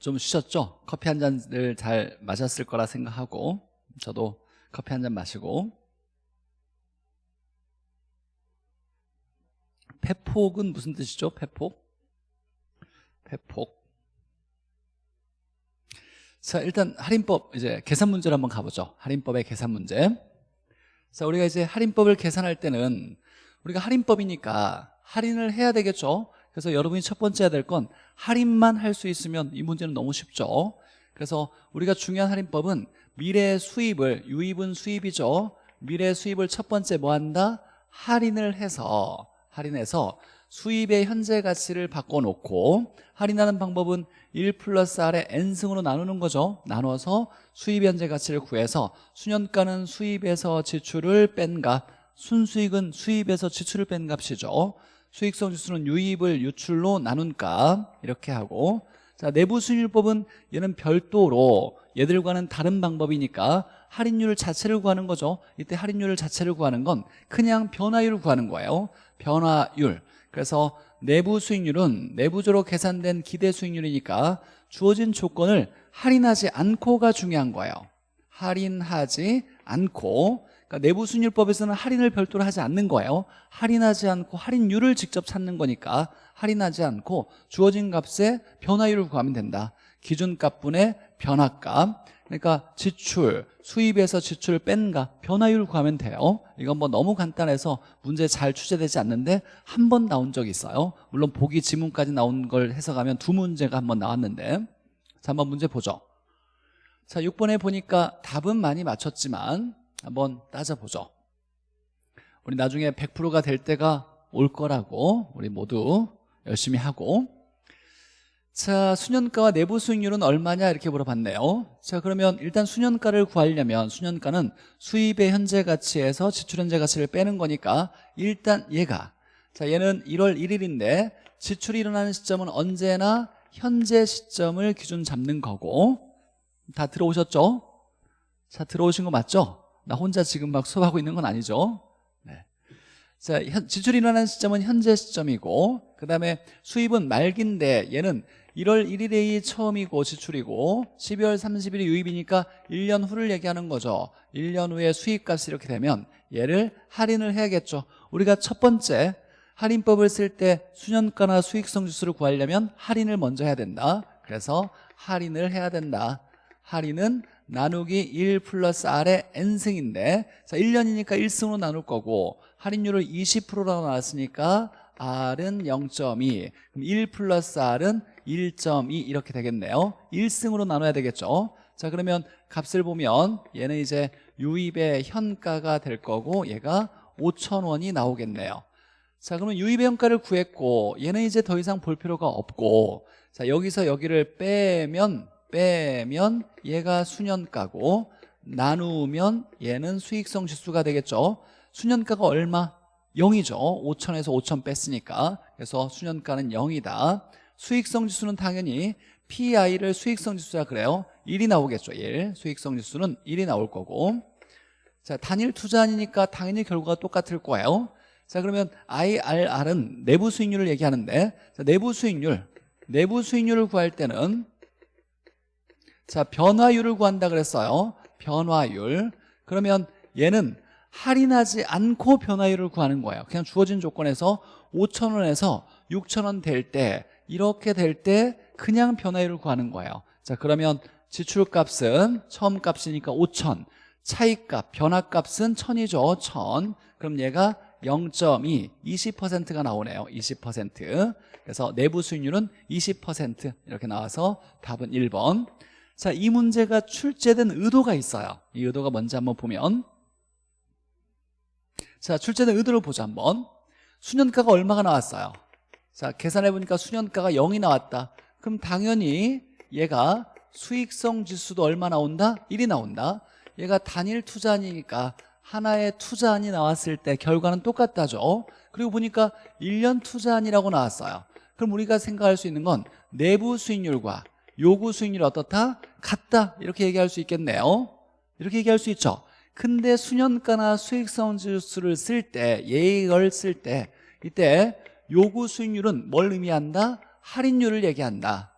좀 쉬셨죠? 커피 한 잔을 잘 마셨을 거라 생각하고 저도 커피 한 잔 마시고 패폭은 무슨 뜻이죠? 패폭? 패폭 자 일단 할인법 이제 계산 문제로 한번 가보죠 할인법의 계산 문제 자 우리가 이제 할인법을 계산할 때는 우리가 할인법이니까 할인을 해야 되겠죠 그래서 여러분이 첫 번째 해야 될 건 할인만 할 수 있으면 이 문제는 너무 쉽죠. 그래서 우리가 중요한 할인법은 미래 수입을 유입은 수입이죠. 미래 수입을 첫 번째 뭐 한다? 할인을 해서 할인해서 수입의 현재 가치를 바꿔놓고 할인하는 방법은 1 플러스 R의 N승으로 나누는 거죠. 나눠서 수입 현재 가치를 구해서 수년가는 수입에서 지출을 뺀 값 순수익은 수입에서 지출을 뺀 값이죠 수익성 지수는 유입을 유출로 나눈 값 이렇게 하고. 자 내부 수익률법은 얘는 별도로 얘들과는 다른 방법이니까 할인율 자체를 구하는 거죠. 이때 할인율 자체를 구하는 건 그냥 변화율을 구하는 거예요. 변화율. 그래서 내부 수익률은 내부적으로 계산된 기대 수익률이니까 주어진 조건을 할인하지 않고가 중요한 거예요. 할인하지 않고 그러니까 내부 수익률법에서는 할인을 별도로 하지 않는 거예요. 할인하지 않고 할인율을 직접 찾는 거니까 할인하지 않고 주어진 값의 변화율을 구하면 된다. 기준값분의 변화값 그러니까 지출, 수입에서 지출 뺀가 변화율 구하면 돼요. 이건 뭐 너무 간단해서 문제 잘 출제되지 않는데 한 번 나온 적이 있어요. 물론 보기 지문까지 나온 걸 해석하면 두 문제가 한 번 나왔는데. 자 한번 문제 보죠. 자 6번에 보니까 답은 많이 맞췄지만 한번 따져보죠. 우리 나중에 100%가 될 때가 올 거라고 우리 모두 열심히 하고. 자 수년가와 내부 수익률은 얼마냐 이렇게 물어봤네요. 자 그러면 일단 수년가를 구하려면 수년가는 수입의 현재 가치에서 지출 현재 가치를 빼는 거니까 일단 얘가. 자 얘는 1월 1일인데 지출이 일어나는 시점은 언제나 현재 시점을 기준 잡는 거고. 다 들어오셨죠? 자 들어오신 거 맞죠? 나 혼자 지금 막 수업하고 있는 건 아니죠? 네. 자 지출이 일어나는 시점은 현재 시점이고 그 다음에 수입은 말기인데 얘는 1월 1일이 처음이고 지출이고 12월 30일이 유입이니까 1년 후를 얘기하는 거죠 1년 후에 수입값이 이렇게 되면 얘를 할인을 해야겠죠 우리가 첫 번째 할인법을 쓸 때 수년가나 수익성 지수를 구하려면 할인을 먼저 해야 된다 그래서 할인을 해야 된다 할인은 나누기 1 플러스 R의 N승인데 자 1년이니까 1승으로 나눌 거고 할인율을 20%라고 나왔으니까 R은 0.2 그럼 1 플러스 R은 1.2 이렇게 되겠네요. 1승으로 나눠야 되겠죠? 자 그러면 값을 보면 얘는 이제 유입의 현가가 될 거고 얘가 5천원이 나오겠네요. 자 그러면 유입의 현가를 구했고 얘는 이제 더 이상 볼 필요가 없고 자 여기서 여기를 빼면 빼면 얘가 수년가고 나누면 얘는 수익성 지수가 되겠죠. 수년가가 얼마? 0이죠. 5천에서 5천 뺐으니까. 그래서 수년가는 0이다. 수익성 지수는 당연히 PI를 수익성 지수라 그래요. 1이 나오겠죠 1 수익성 지수는 1이 나올 거고. 자 단일 투자니까 당연히 결과가 똑같을 거예요. 자 그러면 IRR은 내부 수익률을 얘기하는데 자, 내부 수익률 내부 수익률을 구할 때는 자 변화율을 구한다 그랬어요. 변화율. 그러면 얘는 할인하지 않고 변화율을 구하는 거예요. 그냥 주어진 조건에서 5천원에서 6천원 될 때 이렇게 될 때 그냥 변화율을 구하는 거예요. 자 그러면 지출값은 처음 값이니까 5천 차이값 변화값은 1000이죠. 1000 그럼 얘가 0.2 20%가 나오네요. 20% 그래서 내부 수익률은 20% 이렇게 나와서 답은 1번 자, 이 문제가 출제된 의도가 있어요. 이 의도가 뭔지 한번 보면. 자, 출제된 의도를 보자 한번. 수년가가 얼마가 나왔어요? 자, 계산해보니까 수년가가 0이 나왔다. 그럼 당연히 얘가 수익성 지수도 얼마 나온다? 1이 나온다. 얘가 단일 투자니까 하나의 투자안이 나왔을 때 결과는 똑같다죠. 그리고 보니까 1년 투자안이라고 나왔어요. 그럼 우리가 생각할 수 있는 건 내부 수익률과 요구 수익률이 어떻다? 같다. 이렇게 얘기할 수 있겠네요. 이렇게 얘기할 수 있죠. 근데 수년가나 수익성 지수를 쓸 때 예익을 쓸 때 이때 요구 수익률은 뭘 의미한다? 할인율을 얘기한다.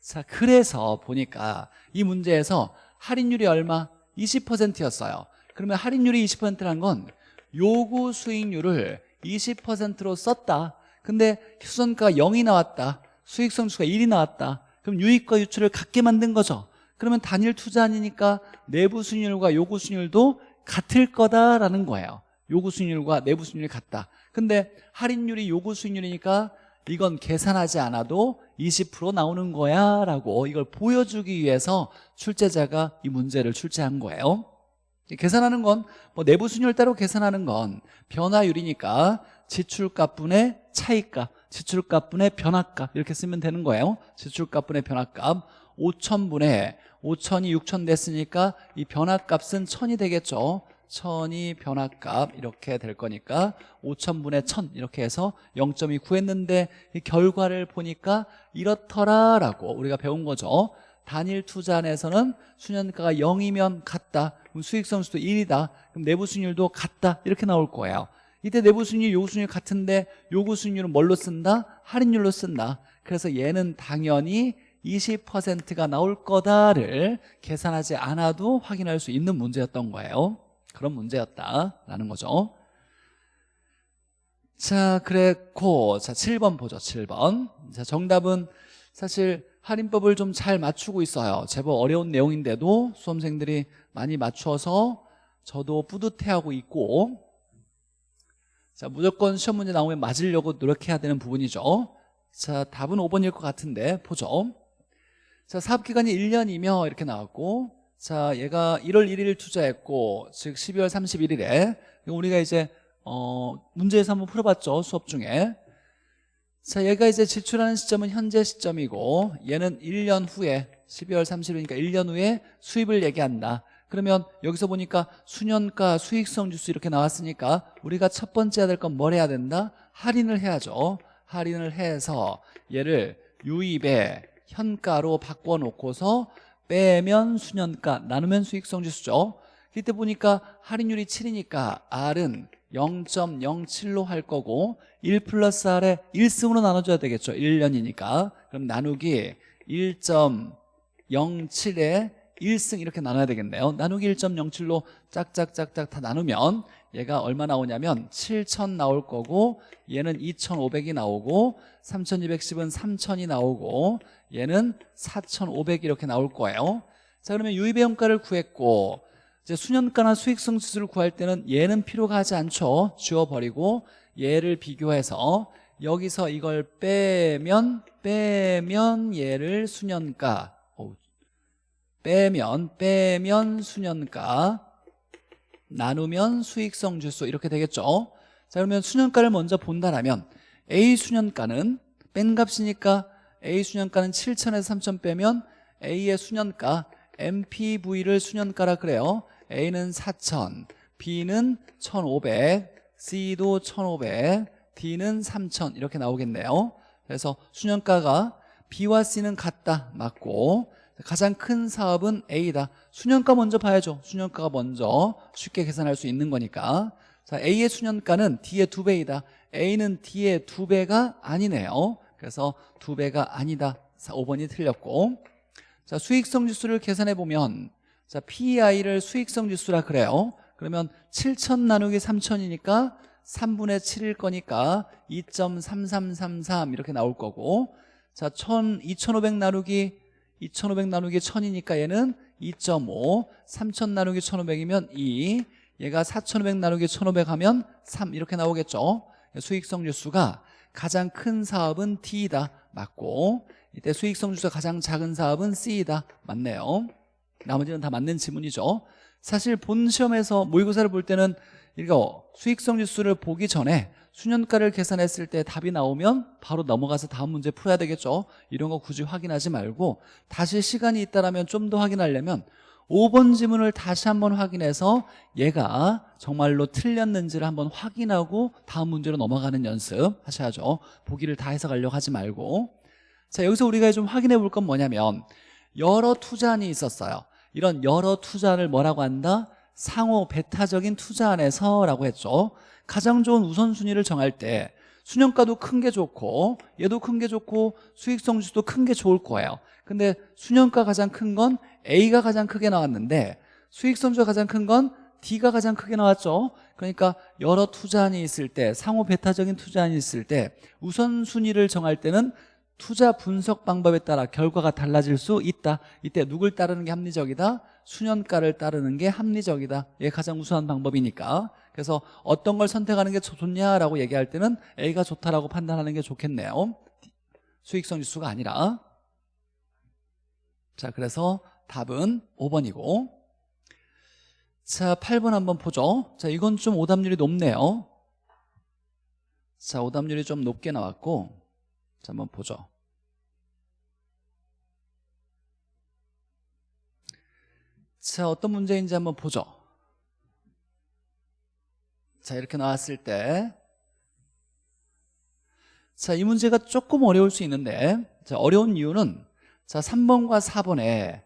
자 그래서 보니까 이 문제에서 할인율이 얼마? 20%였어요. 그러면 할인율이 20%란 건 요구 수익률을 20%로 썼다. 근데 수선가가 0이 나왔다. 수익성수가 1이 나왔다 그럼 유익과 유출을 같게 만든 거죠. 그러면 단일 투자 아니니까 내부 수익률과 요구 수익률도 같을 거다라는 거예요. 요구 수익률과 내부 수익률이 같다. 근데 할인율이 요구 수익률이니까 이건 계산하지 않아도 20% 나오는 거야 라고 이걸 보여주기 위해서 출제자가 이 문제를 출제한 거예요. 계산하는 건 뭐 내부 수익률 따로 계산하는 건 변화율이니까 지출값분의 차이값 지출값분의 변화값 이렇게 쓰면 되는 거예요. 지출값분의 변화값. 5천분의 5천이 6천 됐으니까 이 변화값은 1000이 되겠죠. 1000이 변화값 이렇게 될 거니까 5천분의 1000 이렇게 해서 0.2 구했는데 이 결과를 보니까 이렇더라 라고 우리가 배운 거죠. 단일 투자 안에서는 수년가가 0이면 같다. 그럼 수익성수도 1이다. 그럼 내부 수익률도 같다. 이렇게 나올 거예요 이때 내부 수익률 요구 수익률 같은데 요구 수익률은 뭘로 쓴다? 할인율로 쓴다. 그래서 얘는 당연히 20%가 나올 거다를 계산하지 않아도 확인할 수 있는 문제였던 거예요. 그런 문제였다라는 거죠. 자 그랬고. 자 7번 보죠 7번. 자 정답은 사실 할인법을 좀 잘 맞추고 있어요. 제법 어려운 내용인데도 수험생들이 많이 맞춰서 저도 뿌듯해하고 있고 자 무조건 시험 문제 나오면 맞으려고 노력해야 되는 부분이죠. 자 답은 5번일 것 같은데 보죠. 자 사업기간이 1년이며 이렇게 나왔고 자 얘가 1월 1일 투자했고 즉 12월 31일에 우리가 이제 어 문제에서 한번 풀어봤죠 수업 중에. 자 얘가 이제 지출하는 시점은 현재 시점이고 얘는 1년 후에 12월 30일이니까 1년 후에 수입을 얘기한다 그러면 여기서 보니까 수년가 수익성 지수 이렇게 나왔으니까 우리가 첫 번째 해야 될 건 뭘 해야 된다? 할인을 해야죠. 할인을 해서 얘를 유입의 현가로 바꿔놓고서 빼면 수년가 나누면 수익성 지수죠. 이때 보니까 할인율이 7이니까 R은 0.07로 할 거고 1 플러스 R에 1승으로 나눠줘야 되겠죠. 1년이니까. 그럼 나누기 1.07에 1승 이렇게 나눠야 되겠네요. 나누기 1.07로 짝짝짝짝 다 나누면 얘가 얼마 나오냐면 7,000 나올 거고 얘는 2,500이 나오고 3,210은 3,000이 나오고 얘는 4,500 이렇게 나올 거예요. 자 그러면 유입의 원가를 구했고 이제 수년가나 수익성 지수를 구할 때는 얘는 필요가 하지 않죠. 지워버리고 얘를 비교해서 여기서 이걸 빼면 빼면 얘를 수년가 빼면 빼면 수년가 나누면 수익성 지수 이렇게 되겠죠? 자 그러면 수년가를 먼저 본다라면 A 수년가는 뺀 값이니까 A 수년가는 7천에서 3천 빼면 A의 수년가 MPV를 수년가라 그래요. A는 4천 B는 1,500 C도 1,500 D는 3천 이렇게 나오겠네요. 그래서 수년가가 B와 C는 같다 맞고 가장 큰 사업은 A다. 수년가 먼저 봐야죠. 수년가가 먼저 쉽게 계산할 수 있는 거니까. 자 A의 수년가는 D의 두 배이다. A는 D의 두 배가 아니네요. 그래서 두 배가 아니다. 5번이 틀렸고. 자 수익성 지수를 계산해 보면 자 PEI를 수익성 지수라 그래요. 그러면 7천 나누기 3천이니까 3분의 7일 거니까 2.3333 이렇게 나올 거고. 자 1 2500 나누기 2500 나누기 1000이니까 얘는 2.5 3000 나누기 1500이면 2 얘가 4500 나누기 1500 하면 3 이렇게 나오겠죠? 수익성 지수가 가장 큰 사업은 D이다. 맞고 이때 수익성 지수가 가장 작은 사업은 C이다. 맞네요. 나머지는 다 맞는 지문이죠. 사실 본 시험에서 모의고사를 볼 때는 이거 수익성 지수를 보기 전에 수년가를 계산했을 때 답이 나오면 바로 넘어가서 다음 문제 풀어야 되겠죠. 이런 거 굳이 확인하지 말고 다시 시간이 있다면 좀더 확인하려면 5번 지문을 다시 한번 확인해서 얘가 정말로 틀렸는지를 한번 확인하고 다음 문제로 넘어가는 연습 하셔야죠. 보기를 다 해석하려고 하지 말고. 자 여기서 우리가 좀 확인해 볼 건 뭐냐면 여러 투자안이 있었어요. 이런 여러 투자를 뭐라고 한다? 상호 배타적인 투자 안에서 라고 했죠 가장 좋은 우선순위를 정할 때 순현가도 큰 게 좋고 얘도 큰 게 좋고 수익성 지수도 큰 게 좋을 거예요. 근데 순현가 가장 큰 건 A가 가장 크게 나왔는데 수익성 지수가 가장 큰 건 D가 가장 크게 나왔죠. 그러니까 여러 투자안이 있을 때 상호 배타적인 투자안이 있을 때 우선순위를 정할 때는 투자 분석 방법에 따라 결과가 달라질 수 있다. 이때 누굴 따르는 게 합리적이다? 수년가를 따르는 게 합리적이다. 이게 가장 우수한 방법이니까 그래서 어떤 걸 선택하는 게 좋냐라고 얘기할 때는 A가 좋다라고 판단하는 게 좋겠네요. 수익성 지수가 아니라. 자 그래서 답은 5번이고. 자 8번 한번 보죠. 자 이건 좀 오답률이 높네요. 자 오답률이 좀 높게 나왔고 자 한번 보죠. 자 어떤 문제인지 한번 보죠 자 이렇게 나왔을 때 자, 이 문제가 조금 어려울 수 있는데 자, 어려운 이유는 자, 3번과 4번에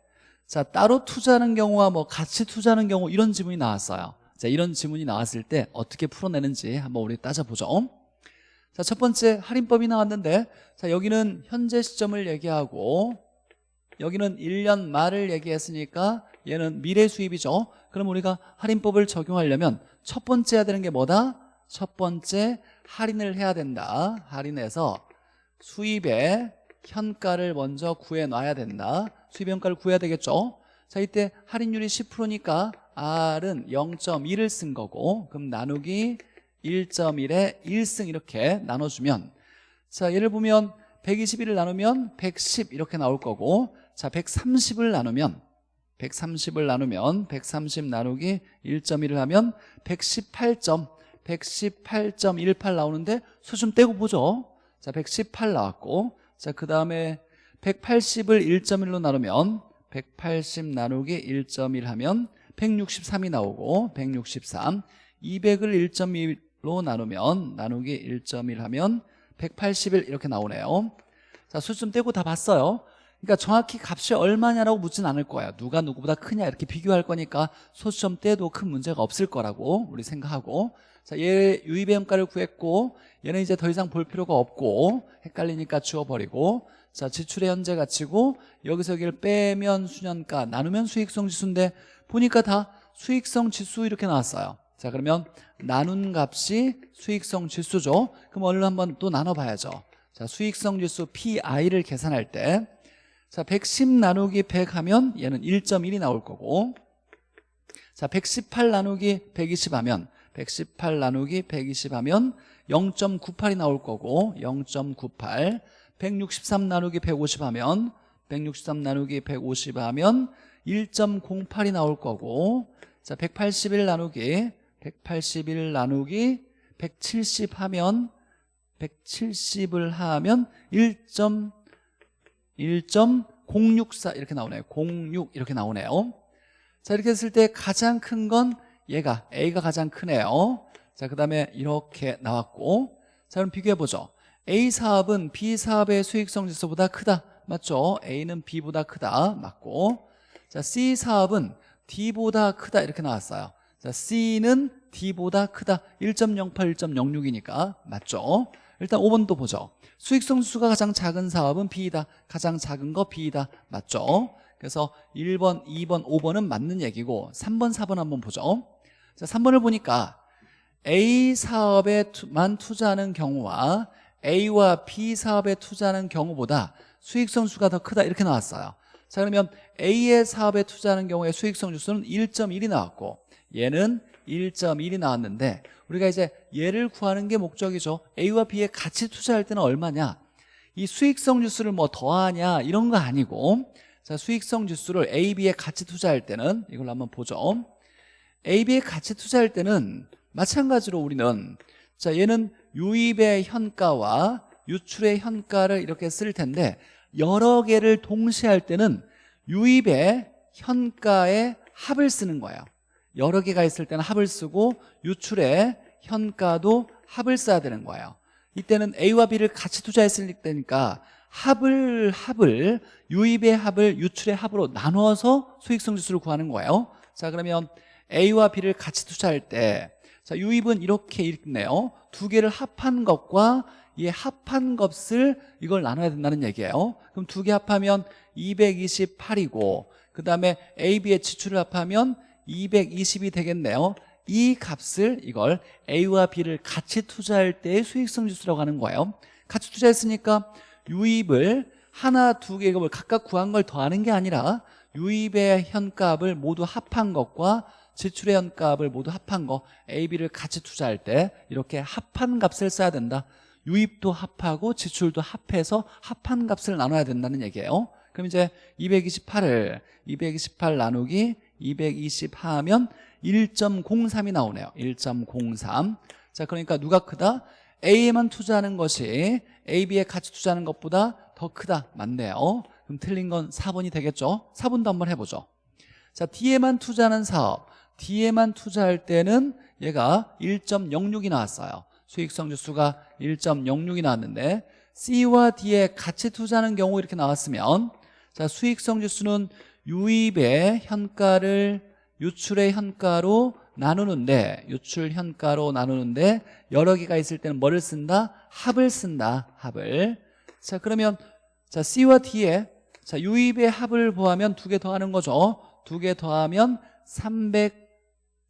자, 따로 투자하는 경우와 뭐 같이 투자하는 경우 이런 지문이 나왔어요. 자, 이런 지문이 나왔을 때 어떻게 풀어내는지 한번 우리 따져보죠. 자, 첫 번째 할인법이 나왔는데 자, 여기는 현재 시점을 얘기하고 여기는 1년 말을 얘기했으니까 얘는 미래 수입이죠. 그럼 우리가 할인법을 적용하려면 첫 번째 해야 되는 게 뭐다? 첫 번째 할인을 해야 된다. 할인해서 수입의 현가를 먼저 구해놔야 된다. 수입 현가를 구해야 되겠죠. 자 이때 할인율이 10%니까 R은 0.1을 쓴 거고 그럼 나누기 1.1에 1승 이렇게 나눠주면 자 예를 보면 121을 나누면 110 이렇게 나올 거고 자 130을 나누면 130을 나누면 130 나누기 1.1을 하면 118점 118.18 나오는데 수좀 떼고 보죠. 자 118 나왔고 자 그 다음에 180을 1.1로 나누면 180 나누기 1.1 하면 163이 나오고 163 200을 1.1로 나누면 나누기 1.1 하면 181 이렇게 나오네요. 자수 좀 떼고 다 봤어요 그러니까 정확히 값이 얼마냐라고 묻진 않을 거야. 누가 누구보다 크냐 이렇게 비교할 거니까 소수점 떼도 큰 문제가 없을 거라고 우리 생각하고. 자, 얘 유입의 현가를 구했고 얘는 이제 더 이상 볼 필요가 없고 헷갈리니까 지워버리고. 자 지출의 현재 가치고 여기서 여기를 빼면 수년가 나누면 수익성 지수인데 보니까 다 수익성 지수 이렇게 나왔어요. 자 그러면 나눈 값이 수익성 지수죠. 그럼 얼른 한번 또 나눠봐야죠. 자 수익성 지수 PI를 계산할 때 자, 110 나누기 100 하면 얘는 1.1이 나올 거고 자, 118 나누기 120 하면 118 나누기 120 하면 0.98이 나올 거고 0.98 163 나누기 150 하면 163 나누기 150 하면 1.08이 나올 거고 자, 181 나누기 181 나누기 170 하면 170을 하면 1. 1.064 이렇게 나오네요. 06 이렇게 나오네요. 자 이렇게 했을 때 가장 큰 건 얘가 A가 가장 크네요. 자그 다음에 이렇게 나왔고. 자 그럼 비교해보죠. A 사업은 B 사업의 수익성 지수보다 크다. 맞죠? A는 B보다 크다. 맞고. 자 C 사업은 D보다 크다 이렇게 나왔어요. 자 C는 D보다 크다. 1.08, 1.06이니까 맞죠? 일단 5번도 보죠. 수익성 지수가 가장 작은 사업은 B이다. 가장 작은 거 B이다. 맞죠? 그래서 1번, 2번, 5번은 맞는 얘기고 3번, 4번 한번 보죠. 자, 3번을 보니까 A 사업에만 투자하는 경우와 A와 B 사업에 투자하는 경우보다 수익성 수가 더 크다 이렇게 나왔어요. 자 그러면 A의 사업에 투자하는 경우에 수익성 지수는 1.1이 나왔고 얘는 1.1이 나왔는데 우리가 이제 얘를 구하는 게 목적이죠. A와 B에 같이 투자할 때는 얼마냐? 이 수익성 지수를 뭐 더하냐 이런 거 아니고 자 수익성 지수를 A, B에 같이 투자할 때는 이걸 한번 보죠. A, B에 같이 투자할 때는 마찬가지로 우리는 자 얘는 유입의 현가와 유출의 현가를 이렇게 쓸 텐데 여러 개를 동시에 할 때는 유입의 현가의 합을 쓰는 거예요 여러 개가 있을 때는 합을 쓰고 유출의 현가도 합을 써야 되는 거예요. 이때는 A와 B를 같이 투자했을 때니까 합을 합을 유입의 합을 유출의 합으로 나누어서 수익성 지수를 구하는 거예요. 자 그러면 A와 B를 같이 투자할 때 자 유입은 이렇게 읽네요. 두 개를 합한 것과 이 합한 값을 이걸 나눠야 된다는 얘기예요. 그럼 두 개 합하면 228이고 그 다음에 A, B의 지출을 합하면 220이 되겠네요. 이 값을 이걸 A와 B를 같이 투자할 때의 수익성 지수라고 하는 거예요. 같이 투자했으니까 유입을 하나, 두 개의 값을 각각 구한 걸 더하는 게 아니라 유입의 현값을 모두 합한 것과 지출의 현값을 모두 합한 거 A, B를 같이 투자할 때 이렇게 합한 값을 써야 된다. 유입도 합하고 지출도 합해서 합한 값을 나눠야 된다는 얘기예요. 그럼 이제 228을 228 나누기 220 하면 1.03이 나오네요. 1.03자 그러니까 누가 크다? A에만 투자하는 것이 A, B에 같이 투자하는 것보다 더 크다. 맞네요. 그럼 틀린 건 4번이 되겠죠? 4번도 한번 해보죠. 자 D에만 투자하는 사업. D에만 투자할 때는 얘가 1.06이 나왔어요. 수익성 지수가 1.06이 나왔는데 C와 D에 같이 투자하는 경우 이렇게 나왔으면 자 수익성 지수는 유입의 현가를 유출의 현가로 나누는데 유출 현가로 나누는데 여러 개가 있을 때는 뭐를 쓴다? 합을 쓴다 합을. 자 그러면 자 C와 D에 자 유입의 합을 보하면 두 개 더하는 거죠. 두 개 더하면 300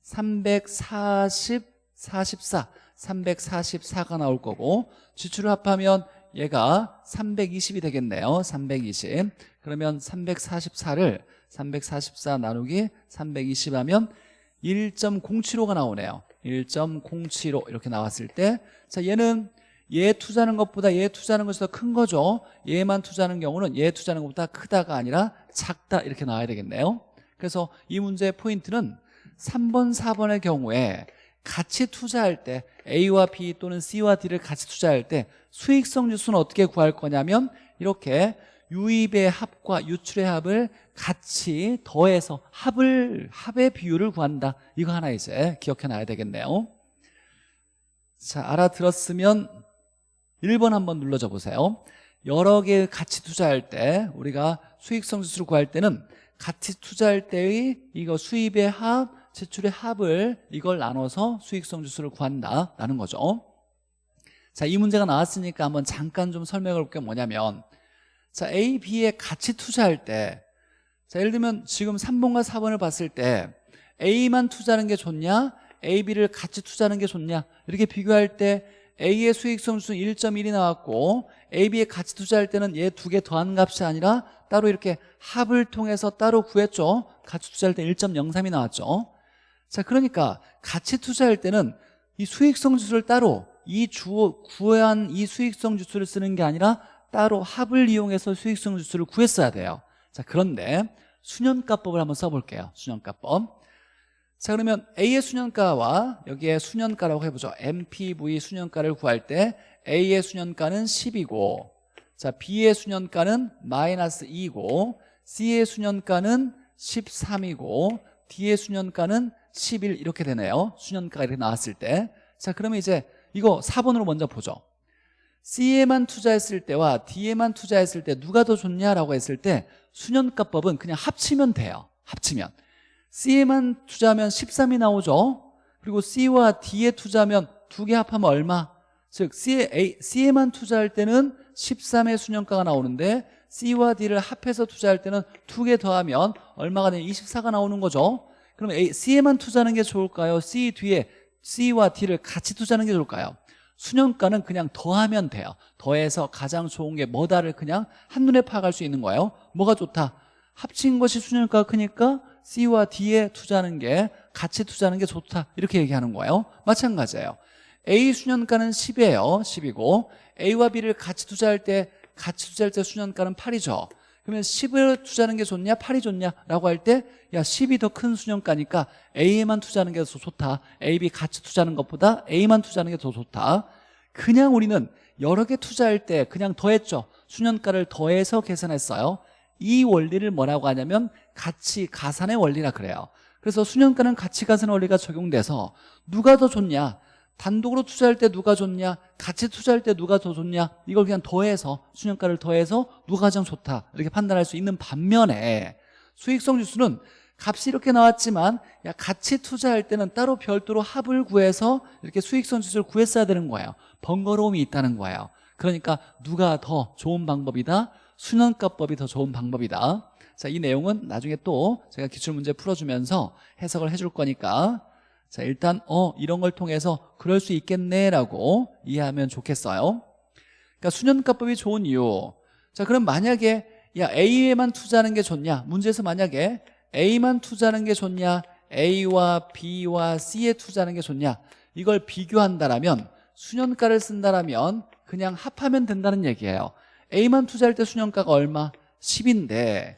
340 44 344가 나올 거고 지출을 합하면 얘가 320이 되겠네요. 320 그러면 344를 344 나누기 320 하면 1.075가 나오네요. 1.075 이렇게 나왔을 때 자 얘는 얘 투자하는 것보다 얘 투자하는 것이 더 큰 거죠. 얘만 투자하는 경우는 얘 투자하는 것보다 크다가 아니라 작다 이렇게 나와야 되겠네요. 그래서 이 문제의 포인트는 3번 4번의 경우에 같이 투자할 때 A와 B 또는 C와 D를 같이 투자할 때 수익성 지수는 어떻게 구할 거냐면 이렇게 유입의 합과 유출의 합을 같이 더해서 합을 합의 비율을 구한다. 이거 하나 이제 기억해 놔야 되겠네요. 자 알아들었으면 1번 한번 눌러줘 보세요. 여러 개 같이 투자할 때 우리가 수익성 지수를 구할 때는 같이 투자할 때의 이거 수입의 합, 지출의 합을 이걸 나눠서 수익성 지수를 구한다라는 거죠 자, 이 문제가 나왔으니까 한번 잠깐 좀 설명을 볼게 뭐냐면 자, A, B에 같이 투자할 때 자, 예를 들면 지금 3번과 4번을 봤을 때 A만 투자하는 게 좋냐? A, B를 같이 투자하는 게 좋냐? 이렇게 비교할 때 A의 수익성 지수는 1.1이 나왔고 A, B에 같이 투자할 때는 얘 두 개 더한 값이 아니라 따로 이렇게 합을 통해서 따로 구했죠 같이 투자할 때 1.03이 나왔죠 자 그러니까 같이 투자할 때는 이 수익성 지수를 따로 이 주, 구한 이 수익성 지수를 쓰는 게 아니라 따로 합을 이용해서 수익성 지수를 구했어야 돼요. 자 그런데 수년가법을 한번 써볼게요. 수년가법. 자 그러면 A의 수년가와 여기에 수년가라고 해보죠. MPV 수년가를 구할 때 A의 수년가는 10이고 자 B의 수년가는 마이너스 2고 C의 수년가는 13이고 D의 수년가는 11 이렇게 되네요. 수년가가 이렇게 나왔을 때 자 그러면 이제 이거 4번으로 먼저 보죠. C에만 투자했을 때와 D에만 투자했을 때 누가 더 좋냐라고 했을 때 수년가법은 그냥 합치면 돼요. 합치면. C에만 투자하면 13이 나오죠. 그리고 C와 D에 투자하면 두 개 합하면 얼마? 즉 C에, A, C에만 투자할 때는 13의 수년가가 나오는데 C와 D를 합해서 투자할 때는 두 개 더하면 얼마가 되냐? 24가 나오는 거죠 그럼 A, C에만 투자하는 게 좋을까요? C 뒤에 C와 D를 같이 투자하는 게 좋을까요? 수년가는 그냥 더하면 돼요. 더해서 가장 좋은 게 뭐다를 그냥 한눈에 파악할 수 있는 거예요. 뭐가 좋다? 합친 것이 수년가가 크니까 C와 D에 투자하는 게 같이 투자하는 게 좋다. 이렇게 얘기하는 거예요. 마찬가지예요. A 수년가는 10이에요. 10이고 A와 B를 같이 투자할 때 같이 투자할 때 수년가는 8이죠 그러면 10을 투자하는 게 좋냐 8이 좋냐 라고 할 때 야 10이 더 큰 수년가니까 A에만 투자하는 게 더 좋다. A, B 같이 투자하는 것보다 A만 투자하는 게 더 좋다. 그냥 우리는 여러 개 투자할 때 그냥 더했죠. 수년가를 더해서 계산했어요. 이 원리를 뭐라고 하냐면 가치 가산의 원리라 그래요. 그래서 수년가는 가치 가산 원리가 적용돼서 누가 더 좋냐 단독으로 투자할 때 누가 좋냐? 같이 투자할 때 누가 더 좋냐? 이걸 그냥 더해서 수년가를 더해서 누가 가장 좋다? 이렇게 판단할 수 있는 반면에 수익성 지수는 값이 이렇게 나왔지만 야 같이 투자할 때는 따로 별도로 합을 구해서 이렇게 수익성 지수를 구했어야 되는 거예요. 번거로움이 있다는 거예요. 그러니까 누가 더 좋은 방법이다? 수년가법이 더 좋은 방법이다. 자, 이 내용은 나중에 또 제가 기출문제 풀어주면서 해석을 해줄 거니까 자, 일단 어 이런 걸 통해서 그럴 수 있겠네라고 이해하면 좋겠어요. 그러니까 수년가법이 좋은 이유. 자, 그럼 만약에 야 A에만 투자하는 게 좋냐? 문제에서 만약에 A만 투자하는 게 좋냐? A와 B와 C에 투자하는 게 좋냐? 이걸 비교한다라면 수년가를 쓴다라면 그냥 합하면 된다는 얘기예요. A만 투자할 때 수년가가 얼마? 10인데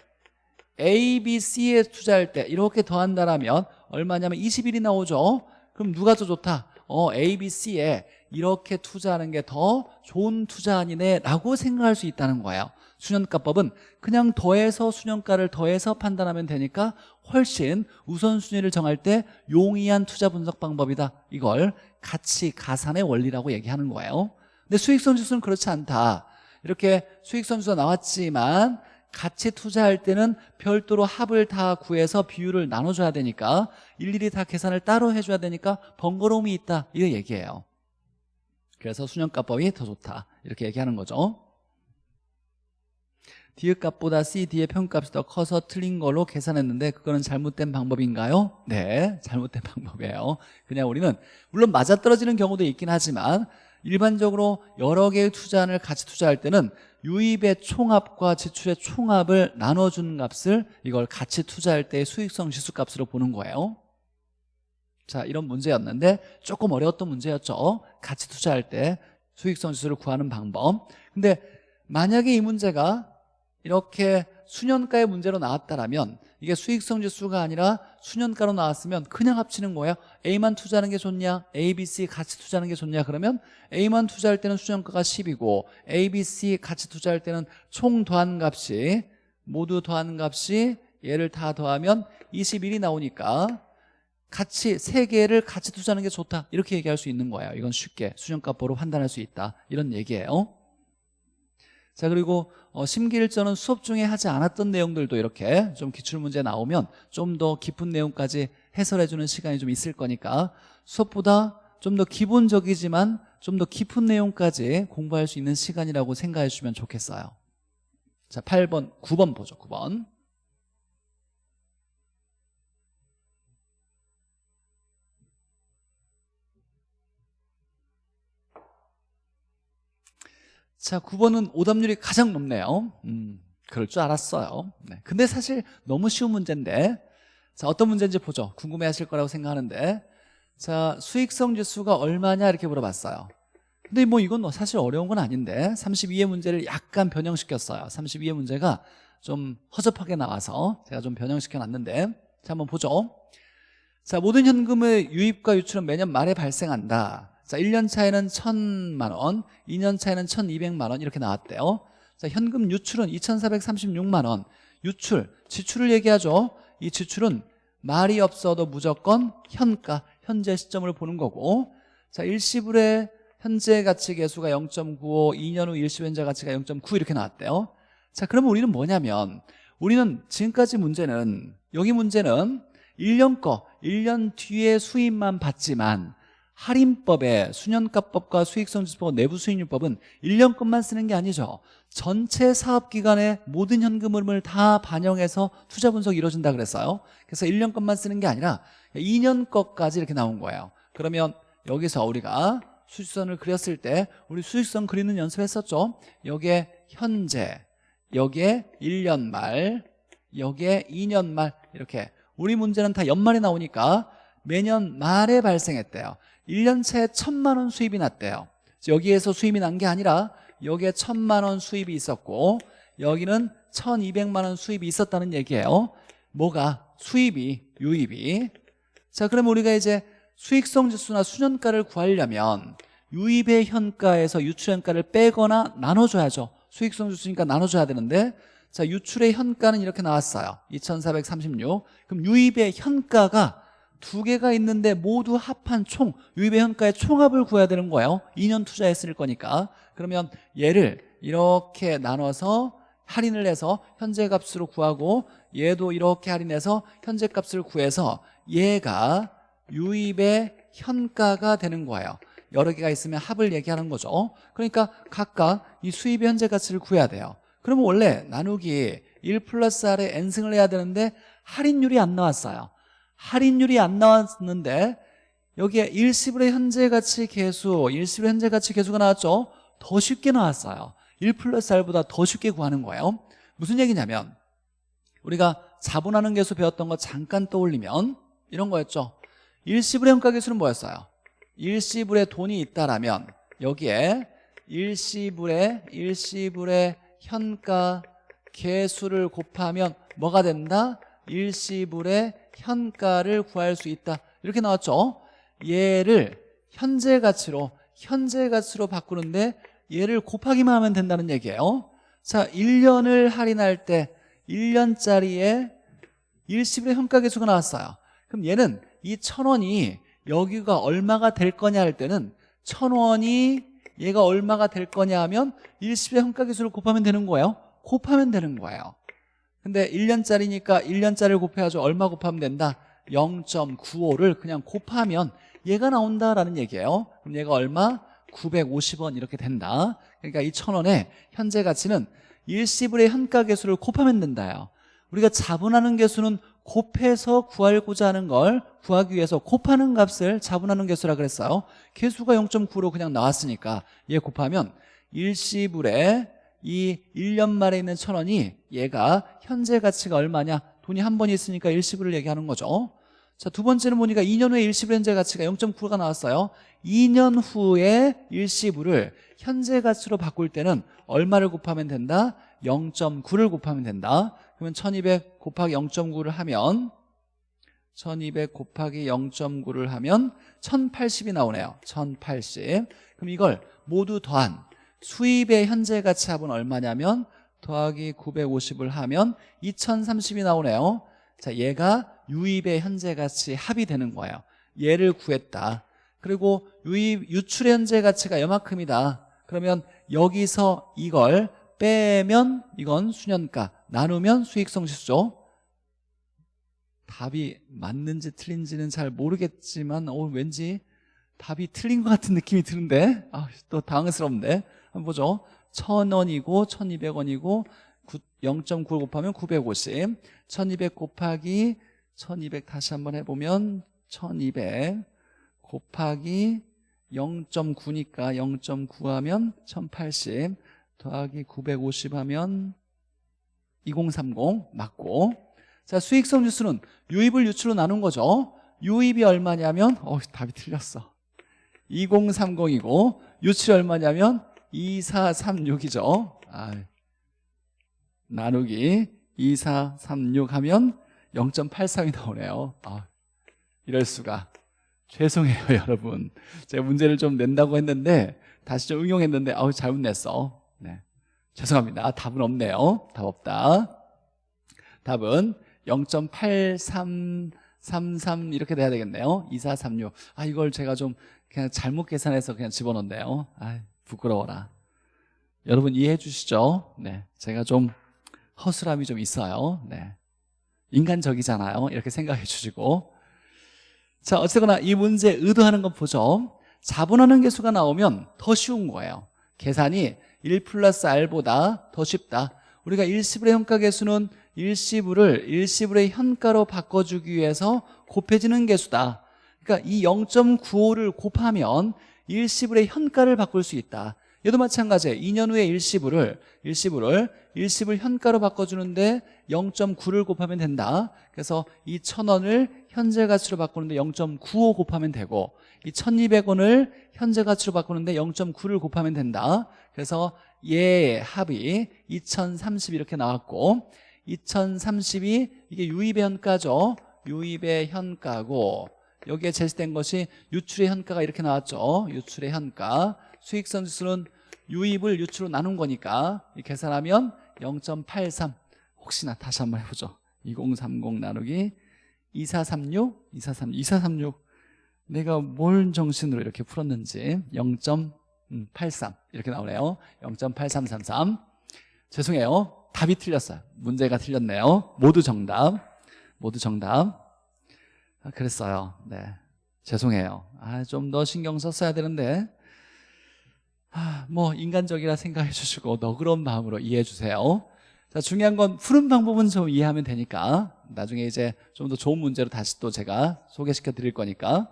A, B, C에 투자할 때 이렇게 더한다라면 얼마냐면 21이 나오죠. 그럼 누가 더 좋다? 어, A, B, C에 이렇게 투자하는 게 더 좋은 투자 아니네 라고 생각할 수 있다는 거예요. 수년가법은 그냥 더해서 수년가를 더해서 판단하면 되니까 훨씬 우선순위를 정할 때 용이한 투자 분석 방법이다. 이걸 가치 가산의 원리라고 얘기하는 거예요. 근데 수익성 지수는 그렇지 않다. 이렇게 수익성 지수가 나왔지만 같이 투자할 때는 별도로 합을 다 구해서 비율을 나눠줘야 되니까 일일이 다 계산을 따로 해줘야 되니까 번거로움이 있다. 이 얘기예요. 그래서 수년가법이 더 좋다. 이렇게 얘기하는 거죠. D의 값보다 C, D의 평값이 더 커서 틀린 걸로 계산했는데 그거는 잘못된 방법인가요? 네, 잘못된 방법이에요. 그냥 우리는 물론 맞아떨어지는 경우도 있긴 하지만 일반적으로 여러 개의 투자안을 같이 투자할 때는 유입의 총합과 지출의 총합을 나눠주는 값을 이걸 같이 투자할 때의 수익성 지수값으로 보는 거예요. 자 이런 문제였는데 조금 어려웠던 문제였죠. 같이 투자할 때 수익성 지수를 구하는 방법. 근데 만약에 이 문제가 이렇게 수년가의 문제로 나왔다면 이게 수익성 지수가 아니라 수년가로 나왔으면 그냥 합치는 거예요 A만 투자하는 게 좋냐? A, B, C 같이 투자하는 게 좋냐? 그러면 A만 투자할 때는 수년가가 10이고 A, B, C 같이 투자할 때는 총 더한 값이 모두 더한 값이 얘를 다 더하면 21이 나오니까 같이 세 개를 같이 투자하는 게 좋다. 이렇게 얘기할 수 있는 거예요 이건 쉽게. 수년값보로 판단할 수 있다. 이런 얘기예요. 자 그리고 어, 심기일전은 수업 중에 하지 않았던 내용들도 이렇게 좀 기출문제 나오면 좀 더 깊은 내용까지 해설해주는 시간이 좀 있을 거니까 수업보다 좀 더 기본적이지만 좀 더 깊은 내용까지 공부할 수 있는 시간이라고 생각해 주시면 좋겠어요. 자 8번 9번 보죠 9번 자 9번은 오답률이 가장 높네요. 음, 그럴 줄 알았어요. 네. 근데 사실 너무 쉬운 문제인데 자 어떤 문제인지 보죠. 궁금해 하실 거라고 생각하는데 자 수익성 지수가 얼마냐 이렇게 물어봤어요. 근데 뭐 이건 뭐 사실 어려운 건 아닌데 32의 문제를 약간 변형시켰어요. 32의 문제가 좀 허접하게 나와서 제가 좀 변형시켜 놨는데 자 한번 보죠. 자 모든 현금의 유입과 유출은 매년 말에 발생한다 자, 1년 차에는 1천만 원, 2년 차에는 1,200만 원 이렇게 나왔대요. 자, 현금 유출은 2,436만 원. 유출, 지출을 얘기하죠. 이 지출은 말이 없어도 무조건 현가, 현재 시점을 보는 거고 자, 일시불의 현재 가치 계수가 0.95, 2년 후 일시 현재 가치가 0.9 이렇게 나왔대요. 자, 그러면 우리는 뭐냐면 우리는 지금까지 문제는 여기 문제는 1년 거, 1년 뒤에 수입만 받지만 할인법의 수년가법과 수익성지수법 내부 수익률법은 1년 것만 쓰는 게 아니죠. 전체 사업기간의 모든 현금 흐름을 다 반영해서 투자 분석이 이루어진다 그랬어요. 그래서 1년 것만 쓰는 게 아니라 2년 것까지 이렇게 나온 거예요. 그러면 여기서 우리가 수익선을 그렸을 때 우리 수익선 그리는 연습했었죠? 여기에 현재 여기에 1년 말 여기에 2년 말 이렇게 우리 문제는 다 연말에 나오니까 매년 말에 발생했대요 1년차에 천만 원 수입이 났대요. 여기에서 수입이 난 게 아니라 여기에 천만 원 수입이 있었고 여기는 천이백만 원 수입이 있었다는 얘기예요. 뭐가? 수입이, 유입이. 자 그럼 우리가 이제 수익성 지수나 수년가를 구하려면 유입의 현가에서 유출 현가를 빼거나 나눠줘야죠. 수익성 지수니까 나눠줘야 되는데 자 유출의 현가는 이렇게 나왔어요. 2436 그럼 유입의 현가가 두 개가 있는데 모두 합한 총 유입의 현가의 총합을 구해야 되는 거예요. 2년 투자했을 거니까. 그러면 얘를 이렇게 나눠서 할인을 해서 현재 값으로 구하고 얘도 이렇게 할인해서 현재 값을 구해서 얘가 유입의 현가가 되는 거예요. 여러 개가 있으면 합을 얘기하는 거죠. 그러니까 각각 이 수입의 현재 가치를 구해야 돼요. 그러면 원래 나누기 1 플러스 R에 N승을 해야 되는데 할인율이 안 나왔어요 할인율이 안 나왔는데 여기에 일시불의 현재 가치 계수 일시불의 현재 가치 계수가 나왔죠 더 쉽게 나왔어요 1 플러스 R보다 더 쉽게 구하는 거예요 무슨 얘기냐면 우리가 자본하는 계수 배웠던 거 잠깐 떠올리면 이런 거였죠 일시불의 현가 계수는 뭐였어요? 일시불에 돈이 있다라면 여기에 일시불에 일시불의 현가 계수를 곱하면 뭐가 된다? 일시불의 현가를 구할 수 있다. 이렇게 나왔죠? 얘를 현재 가치로 현재 가치로 바꾸는데 얘를 곱하기만 하면 된다는 얘기예요. 자 1년을 할인할 때 1년짜리에 일시불의 현가 계수가 나왔어요. 그럼 얘는 이 천원이 여기가 얼마가 될 거냐 할 때는 천원이 얘가 얼마가 될 거냐 하면 일시불의 현가 계수를 곱하면 되는 거예요. 곱하면 되는 거예요 근데 1년짜리니까 1년짜리를 곱해야죠 얼마 곱하면 된다? 0.95를 그냥 곱하면 얘가 나온다라는 얘기예요. 그럼 얘가 얼마? 950원 이렇게 된다. 그러니까 이 천원의 현재 가치는 일시불의 현가 계수를 곱하면 된다요. 우리가 자분하는 계수는 곱해서 구하고자 하는 걸 구하기 위해서 곱하는 값을 자분하는 계수라 그랬어요. 계수가 0.9로 그냥 나왔으니까 얘 곱하면 일시불에 이 1년 말에 있는 천 원이 얘가 현재 가치가 얼마냐? 돈이 한 번 있으니까 일시불을 얘기하는 거죠. 자, 두 번째는 보니까 2년 후에 일시불 현재 가치가 0.9가 나왔어요. 2년 후에 일시불을 현재 가치로 바꿀 때는 얼마를 곱하면 된다? 0.9를 곱하면 된다. 그러면 1200 곱하기 0.9를 하면 1200 곱하기 0.9를 하면 1080이 나오네요. 1080 그럼 이걸 모두 더한 수입의 현재 가치 합은 얼마냐면 더하기 950을 하면 2030이 나오네요. 자 얘가 유입의 현재 가치 합이 되는 거예요. 얘를 구했다. 그리고 유입 유출의 현재 가치가 요만큼이다. 그러면 여기서 이걸 빼면 이건 수년가 나누면 수익성 지수죠. 답이 맞는지 틀린지는 잘 모르겠지만 어, 왠지 답이 틀린 것 같은 느낌이 드는데? 아, 또 당황스럽네 보죠. 1000원이고 1200원이고 0.9 곱하면 950 1200 곱하기 1200 다시 한번 해보면 1200 곱하기 0.9니까 0.9 하면 1080 더하기 950 하면 2030 맞고. 자 수익성 지수는 유입을 유출로 나눈 거죠. 유입이 얼마냐면 어 답이 틀렸어. 2030이고 유출이 얼마냐면 2436이죠. 아, 나누기 2436 하면 0.83이 나오네요. 아, 이럴 수가. 죄송해요 여러분. 제가 문제를 좀 낸다고 했는데 다시 좀 응용했는데 아우 잘못 냈어. 네. 죄송합니다. 답은 없네요. 답 없다. 답은 0.8333 이렇게 돼야 되겠네요. 2436 아 이걸 제가 좀 그냥 잘못 계산해서 그냥 집어넣네요. 아 부끄러워라. 여러분 이해해 주시죠? 네 제가 좀 허술함이 좀 있어요. 네 인간적이잖아요. 이렇게 생각해 주시고. 자 어쨌거나 이 문제 의도하는 건 보죠. 자본하는 개수가 나오면 더 쉬운 거예요. 계산이 1 플러스 R보다 더 쉽다. 우리가 일시불의 현가 개수는 일시불을 일시불의 현가로 바꿔주기 위해서 곱해지는 개수다. 그러니까 이 0.95를 곱하면 일시불의 현가를 바꿀 수 있다. 얘도 마찬가지예요. 2년 후에 일시불을 일시불을 일시불 현가로 바꿔주는데 0.9를 곱하면 된다. 그래서 이 1000원을 현재 가치로 바꾸는데 0.95 곱하면 되고 이 1200원을 현재 가치로 바꾸는데 0.9를 곱하면 된다. 그래서 얘의 합이 2030 이렇게 나왔고 2030이 이게 유입의 현가죠. 유입의 현가고 여기에 제시된 것이 유출의 현가가 이렇게 나왔죠. 유출의 현가. 수익성 지수는 유입을 유출로 나눈 거니까 계산하면 0.83 혹시나 다시 한번 해보죠. 2030 나누기 2436 2436 2436 내가 뭘 정신으로 이렇게 풀었는지 0.83 이렇게 나오네요. 0.8333 죄송해요. 답이 틀렸어요. 문제가 틀렸네요. 모두 정답. 모두 정답. 아, 그랬어요. 네. 죄송해요. 아, 좀 더 신경 썼어야 되는데. 아, 뭐 인간적이라 생각해 주시고 너그러운 마음으로 이해해 주세요. 자 중요한 건 푸는 방법은 좀 이해하면 되니까. 나중에 이제 좀 더 좋은 문제로 다시 또 제가 소개시켜 드릴 거니까.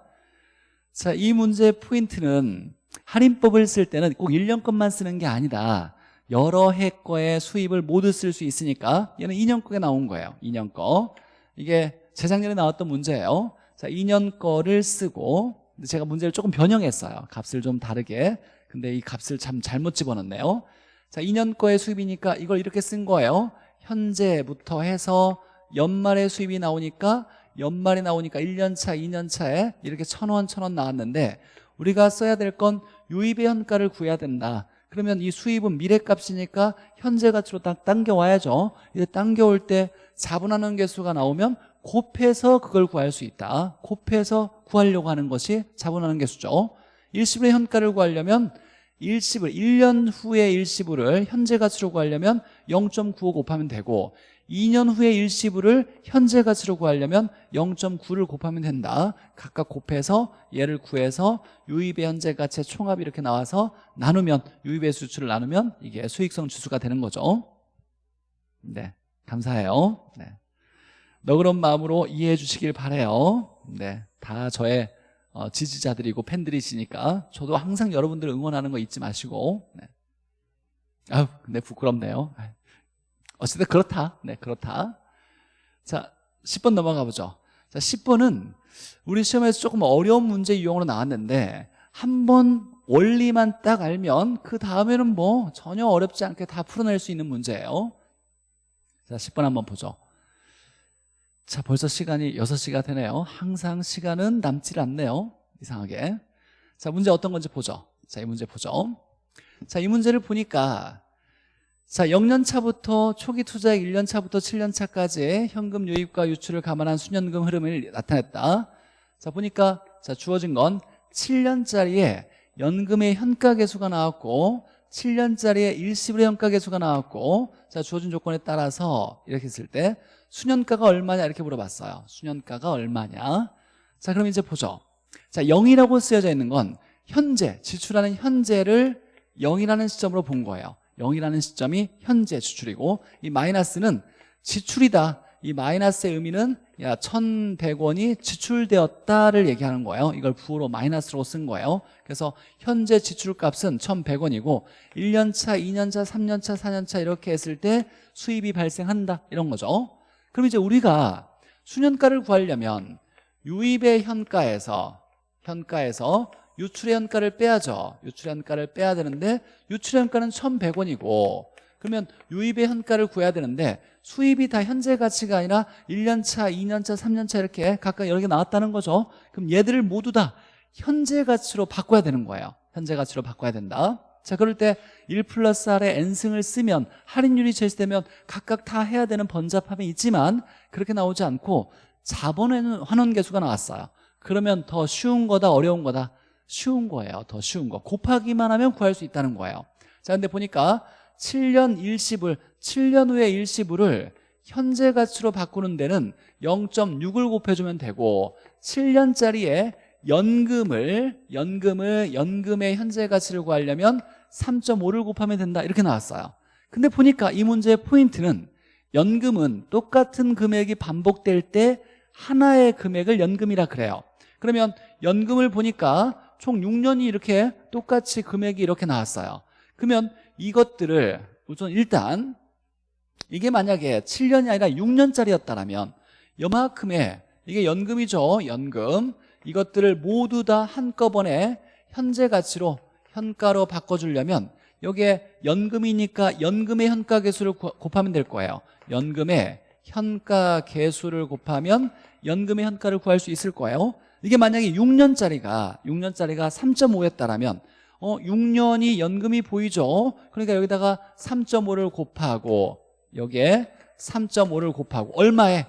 자, 이 문제의 포인트는 할인법을 쓸 때는 꼭 1년 것만 쓰는 게 아니다. 여러 해 거의 수입을 모두 쓸 수 있으니까 얘는 2년 거에 나온 거예요. 2년 거. 이게 재작년에 나왔던 문제예요. 자 2년 거를 쓰고 제가 문제를 조금 변형했어요. 값을 좀 다르게. 근데 이 값을 참 잘못 집어넣네요. 자 2년 거의 수입이니까 이걸 이렇게 쓴 거예요. 현재부터 해서 연말에 수입이 나오니까 연말에 나오니까 1년차 2년차에 이렇게 천원 천원 나왔는데 우리가 써야 될 건 유입의 현가를 구해야 된다. 그러면 이 수입은 미래값이니까 현재 가치로 딱 당겨와야죠. 이제 당겨올 때 자분하는 개수가 나오면 곱해서 그걸 구할 수 있다. 곱해서 구하려고 하는 것이 자분하는 개수죠. 일시불의 현가를 구하려면 일시불 1년 후에 일시불을 현재 가치로 구하려면 0.95 곱하면 되고 2년 후에 일시불을 현재 가치로 구하려면 0.9를 곱하면 된다. 각각 곱해서 얘를 구해서 유입의 현재 가치의 총합이 이렇게 나와서 나누면 유입의 수치를 나누면 이게 수익성 지수가 되는 거죠. 네 감사해요. 네. 너그러운 마음으로 이해해 주시길 바래요. 네, 다 저의 어, 지지자들이고 팬들이시니까 저도 항상 여러분들 응원하는 거 잊지 마시고 네. 아유 근데 부끄럽네요. 어쨌든 그렇다. 네 그렇다. 자 10번 넘어가 보죠. 자 10번은 우리 시험에서 조금 어려운 문제 유형으로 나왔는데 한 번 원리만 딱 알면 그 다음에는 뭐 전혀 어렵지 않게 다 풀어낼 수 있는 문제예요. 자 10번 한번 보죠 자 벌써 시간이 6시가 되네요. 항상 시간은 남질 않네요. 이상하게. 자 문제 어떤 건지 보죠. 자 이 문제 보죠. 자 이 문제를 보니까 자 0년차부터 초기 투자액 1년차부터 7년차까지 현금 유입과 유출을 감안한 수년금 흐름을 나타냈다. 자 보니까 자 주어진 건 7년짜리에 연금의 현가 계수가 나왔고 7년짜리에 일시불의 현가 계수가 나왔고 자 주어진 조건에 따라서 이렇게 했을 때 수년가가 얼마냐? 이렇게 물어봤어요. 수년가가 얼마냐? 자 그럼 이제 보죠. 자 0이라고 쓰여져 있는 건 현재 지출하는 현재를 0이라는 시점으로 본 거예요. 0이라는 시점이 현재 지출이고 이 마이너스는 지출이다. 이 마이너스의 의미는 야 1100원이 지출되었다를 얘기하는 거예요. 이걸 부호로 마이너스로 쓴 거예요. 그래서 현재 지출값은 1100원이고 1년차, 2년차, 3년차, 4년차 이렇게 했을 때 수입이 발생한다. 이런 거죠 그럼 이제 우리가 수년가를 구하려면 유입의 현가에서 현가에서 유출의 현가를 빼야죠. 유출의 현가를 빼야 되는데 유출의 현가는 1100원이고 그러면 유입의 현가를 구해야 되는데 수입이 다 현재 가치가 아니라 1년차, 2년차, 3년차 이렇게 각각 여러 개 나왔다는 거죠. 그럼 얘들을 모두 다 현재 가치로 바꿔야 되는 거예요. 현재 가치로 바꿔야 된다 자 그럴 때 1 플러스 R에 N승을 쓰면 할인율이 제시되면 각각 다 해야 되는 번잡함이 있지만 그렇게 나오지 않고 자본에는 환원 개수가 나왔어요. 그러면 더 쉬운 거다 어려운 거다? 쉬운 거예요. 더 쉬운 거. 곱하기만 하면 구할 수 있다는 거예요. 자 근데 보니까 7년 일시불 7년 후에 일시불을 현재 가치로 바꾸는 데는 0.6을 곱해주면 되고 7년짜리에 연금을 연금을 연금의 현재 가치를 구하려면 3.5를 곱하면 된다. 이렇게 나왔어요. 근데 보니까 이 문제의 포인트는 연금은 똑같은 금액이 반복될 때 하나의 금액을 연금이라 그래요. 그러면 연금을 보니까 총 6년이 이렇게 똑같이 금액이 이렇게 나왔어요. 그러면 이것들을 우선 일단 이게 만약에 7년이 아니라 6년짜리였다면 요만큼의 이게 연금이죠 연금 이것들을 모두 다 한꺼번에 현재 가치로 현가로 바꿔주려면 여기에 연금이니까 연금의 현가 개수를 곱하면 될 거예요. 연금의 현가 개수를 곱하면 연금의 현가를 구할 수 있을 거예요. 이게 만약에 6년짜리가 6년짜리가 3.5였다면 어 6년이 연금이 보이죠? 그러니까 여기다가 3.5를 곱하고 여기에 3.5를 곱하고 얼마에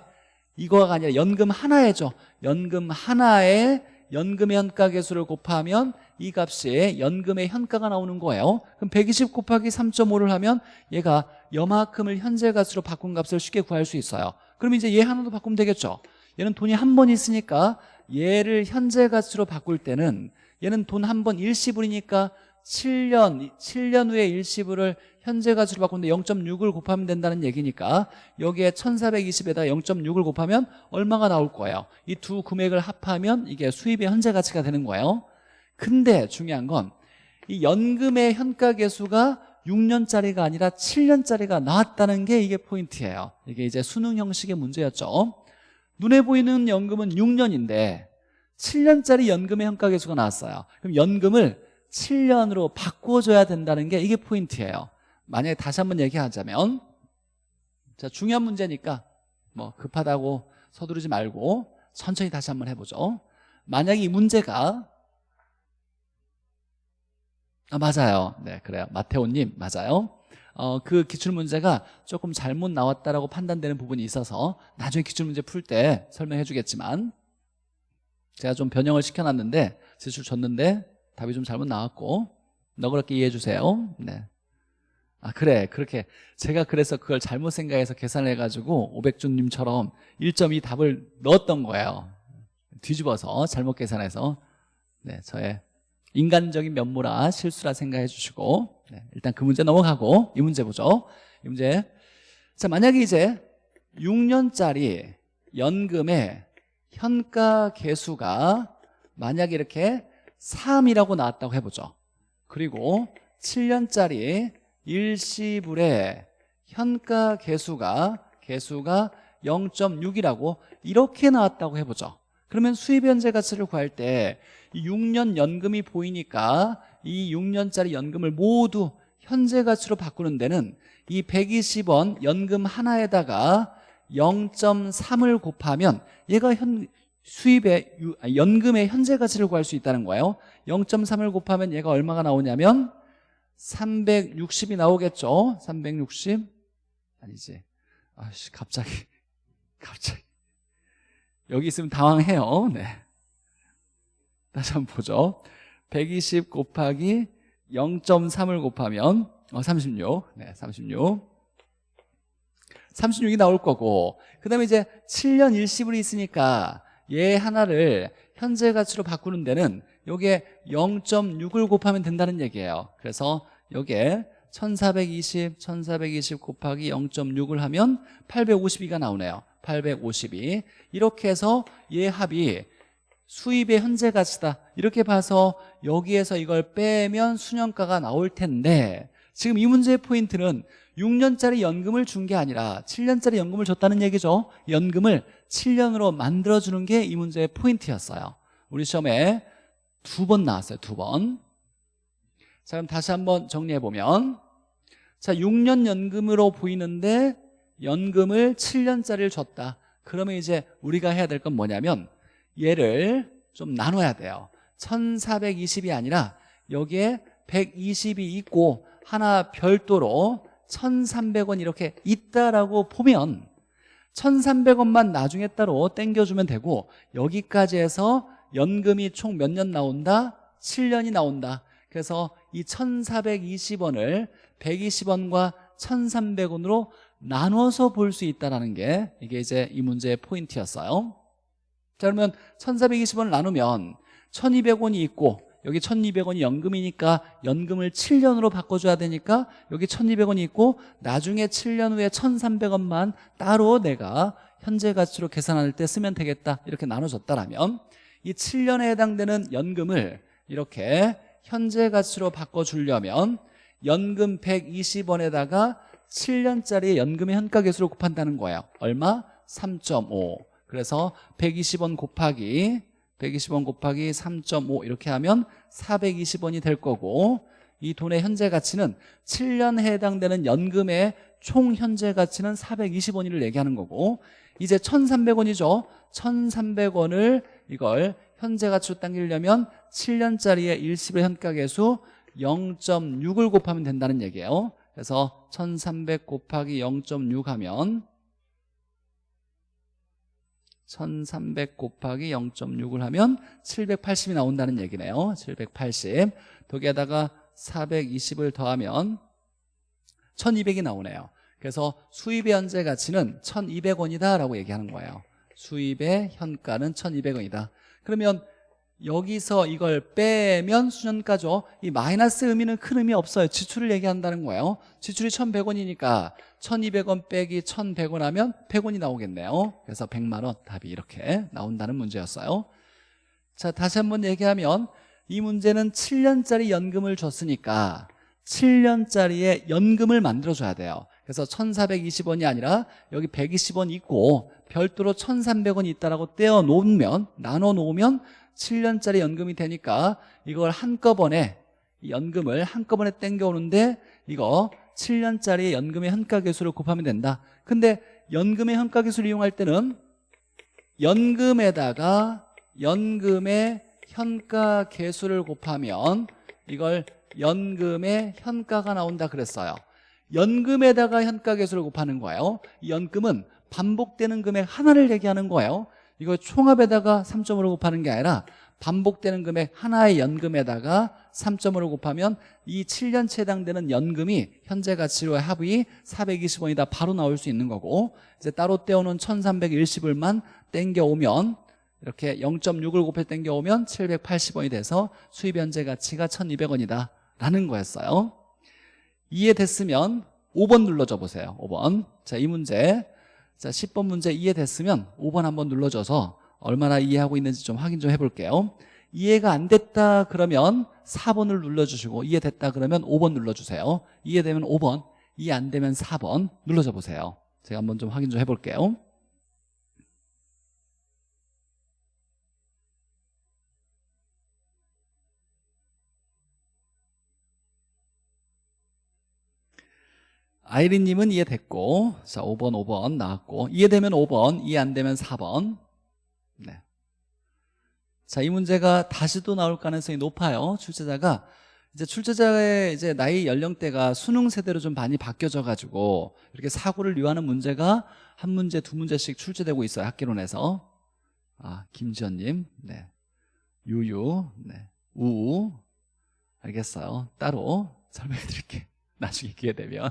이거가 아니라 연금 하나에죠. 연금 하나에 연금의 현가 개수를 곱하면 이 값이 연금의 현가가 나오는 거예요. 그럼 120 곱하기 3.5를 하면 얘가 여만큼을 현재 값으로 바꾼 값을 쉽게 구할 수 있어요. 그럼 이제 얘 하나도 바꾸면 되겠죠. 얘는 돈이 한 번 있으니까 얘를 현재 값으로 바꿀 때는 얘는 돈 한 번 일시불이니까 7년 7년 후에 일시불을 현재 가치로 바꾸는데 0.6을 곱하면 된다는 얘기니까 여기에 1420에다 0.6을 곱하면 얼마가 나올 거예요? 이 두 금액을 합하면 이게 수입의 현재 가치가 되는 거예요. 근데 중요한 건 이 연금의 현가 계수가 6년짜리가 아니라 7년짜리가 나왔다는 게 이게 포인트예요. 이게 이제 수능 형식의 문제였죠. 눈에 보이는 연금은 6년인데 7년짜리 연금의 현가 계수가 나왔어요. 그럼 연금을 7년으로 바꿔줘야 된다는 게 이게 포인트예요 만약에 다시 한번 얘기하자면 자 중요한 문제니까 뭐 급하다고 서두르지 말고 천천히 다시 한번 해보죠. 만약에 이 문제가 아 맞아요. 네 그래요. 마테오님 맞아요. 어, 그 기출문제가 조금 잘못 나왔다라고 판단되는 부분이 있어서 나중에 기출문제 풀 때 설명해 주겠지만 제가 좀 변형을 시켜놨는데 지출 줬는데 답이 좀 잘못 나왔고 너그럽게 이해해 주세요. 네. 아 그래. 그렇게 제가 그래서 그걸 잘못 생각해서 계산을 해가지고 오백준님처럼 1.2 답을 넣었던 거예요. 뒤집어서 잘못 계산해서. 네 저의 인간적인 면모라 실수라 생각해 주시고. 네, 일단 그 문제 넘어가고 이 문제 보죠. 이 문제. 자 만약에 이제 6년짜리 연금의 현가 개수가 만약에 이렇게 3이라고 나왔다고 해보죠. 그리고 7년짜리 일시불의 현가 개수가 개수가 0.6이라고 이렇게 나왔다고 해보죠. 그러면 수입 현재 가치를 구할 때 6년 연금이 보이니까 이 6년짜리 연금을 모두 현재 가치로 바꾸는 데는 이 120원 연금 하나에다가 0.3을 곱하면 얘가 현, 수입의 연금의 현재 가치를 구할 수 있다는 거예요. 0.3을 곱하면 얘가 얼마가 나오냐면 360이 나오겠죠? 360 아니지. 아씨 갑자기 갑자기. 여기 있으면 당황해요. 네. 다시 한번 보죠. 120 곱하기 0.3을 곱하면 어, 36 네, 36 36이 나올 거고. 그 다음에 이제 7년 일시불이 있으니까 얘 하나를 현재 가치로 바꾸는 데는 요게 0.6을 곱하면 된다는 얘기예요. 그래서 요게 1420, 1420 곱하기 0.6을 하면 852가 나오네요. 852 이렇게 해서 얘 합이 수입의 현재 가치다. 이렇게 봐서 여기에서 이걸 빼면 수년가가 나올 텐데 지금 이 문제의 포인트는 6년짜리 연금을 준 게 아니라 7년짜리 연금을 줬다는 얘기죠. 연금을 7년으로 만들어주는 게 이 문제의 포인트였어요. 우리 시험에 두 번 나왔어요 두 번. 자 그럼 다시 한번 정리해보면 자 6년 연금으로 보이는데 연금을 7년짜리를 줬다. 그러면 이제 우리가 해야 될 건 뭐냐면 얘를 좀 나눠야 돼요. 1420이 아니라 여기에 120이 있고 하나 별도로 1300원 이렇게 있다라고 보면 1300원만 나중에 따로 땡겨주면 되고 여기까지 해서 연금이 총 몇 년 나온다? 7년이 나온다. 그래서 이 1420원을 120원과 1300원으로 나눠서 볼 수 있다는 게 이게 이제 이 문제의 포인트였어요. 자 그러면 1420원을 나누면 1200원이 있고 여기 1200원이 연금이니까 연금을 7년으로 바꿔줘야 되니까 여기 1200원이 있고 나중에 7년 후에 1300원만 따로 내가 현재 가치로 계산할 때 쓰면 되겠다. 이렇게 나눠줬다라면 이 7년에 해당되는 연금을 이렇게 현재 가치로 바꿔주려면 연금 120원에다가 7년짜리 연금의 현가 계수로 곱한다는 거예요. 얼마? 3.5 그래서 120원 곱하기 120원 곱하기 3.5 이렇게 하면 420원이 될 거고 이 돈의 현재 가치는 7년에 해당되는 연금의 총 현재 가치는 420원을 얘기하는 거고 이제 1,300원이죠. 1,300원을 이걸 현재 가치로 당기려면 7년짜리의 일시불 현가계수 0.6을 곱하면 된다는 얘기예요. 그래서 1300 곱하기 0.6 하면 1300 곱하기 0.6을 하면 780이 나온다는 얘기네요. 780 거기에다가 420을 더하면 1200이 나오네요. 그래서 수입의 현재 가치는 1200원이다 라고 얘기하는 거예요 수입의 현가는 1200원이다. 그러면 여기서 이걸 빼면 수년가죠? 이 마이너스 의미는 큰 의미 없어요. 지출을 얘기한다는 거예요. 지출이 1100원이니까 1200원 빼기 1100원 하면 100원이 나오겠네요. 그래서 100만원 답이 이렇게 나온다는 문제였어요. 자 다시 한번 얘기하면 이 문제는 7년짜리 연금을 줬으니까 7년짜리의 연금을 만들어줘야 돼요. 그래서 1420원이 아니라 여기 120원 있고 별도로 1300원 있다라고 떼어 놓으면 나눠 놓으면 7년짜리 연금이 되니까 이걸 한꺼번에 연금을 한꺼번에 땡겨오는데 이거 7년짜리 연금의 현가계수를 곱하면 된다. 근데 연금의 현가계수를 이용할 때는 연금에다가 연금의 현가계수를 곱하면 이걸 연금의 현가가 나온다 그랬어요. 연금에다가 현가계수를 곱하는 거예요. 이 연금은 반복되는 금액 하나를 얘기하는 거예요. 이거 총합에다가 3점으로 곱하는 게 아니라 반복되는 금액 하나의 연금에다가 3점으로 곱하면 이 7년치 해당되는 연금이 현재 가치로의 합이 420원이다 바로 나올 수 있는 거고 이제 따로 떼어놓은 1310을만 땡겨오면 이렇게 0.6을 곱해 땡겨오면 780원이 돼서 수입 현재 가치가 1200원이다 라는 거였어요. 이해됐으면 5번 눌러줘 보세요 5번. 자 이 문제 자 10번 문제 이해됐으면 5번 한번 눌러줘서 얼마나 이해하고 있는지 좀 확인 좀 해볼게요. 이해가 안 됐다 그러면 4번을 눌러주시고 이해됐다 그러면 5번 눌러주세요. 이해되면 5번 이해 안 되면 4번 눌러줘 보세요. 제가 한번 좀 확인 좀 해볼게요 아이린님은 이해됐고 자 5번 5번 나왔고 이해되면 5번 이해 안 되면 4번. 네. 자이 문제가 다시 또 나올 가능성이 높아요 출제자가. 이제 출제자의 이제 나이 연령대가 수능 세대로 좀 많이 바뀌어져 가지고 이렇게 사고를 유하는 문제가 한 문제 두 문제씩 출제되고 있어요 학기론에서. 아 김지연님. 네. 유유. 네. 우우. 알겠어요. 따로 설명해 드릴게 나중에 기회 되면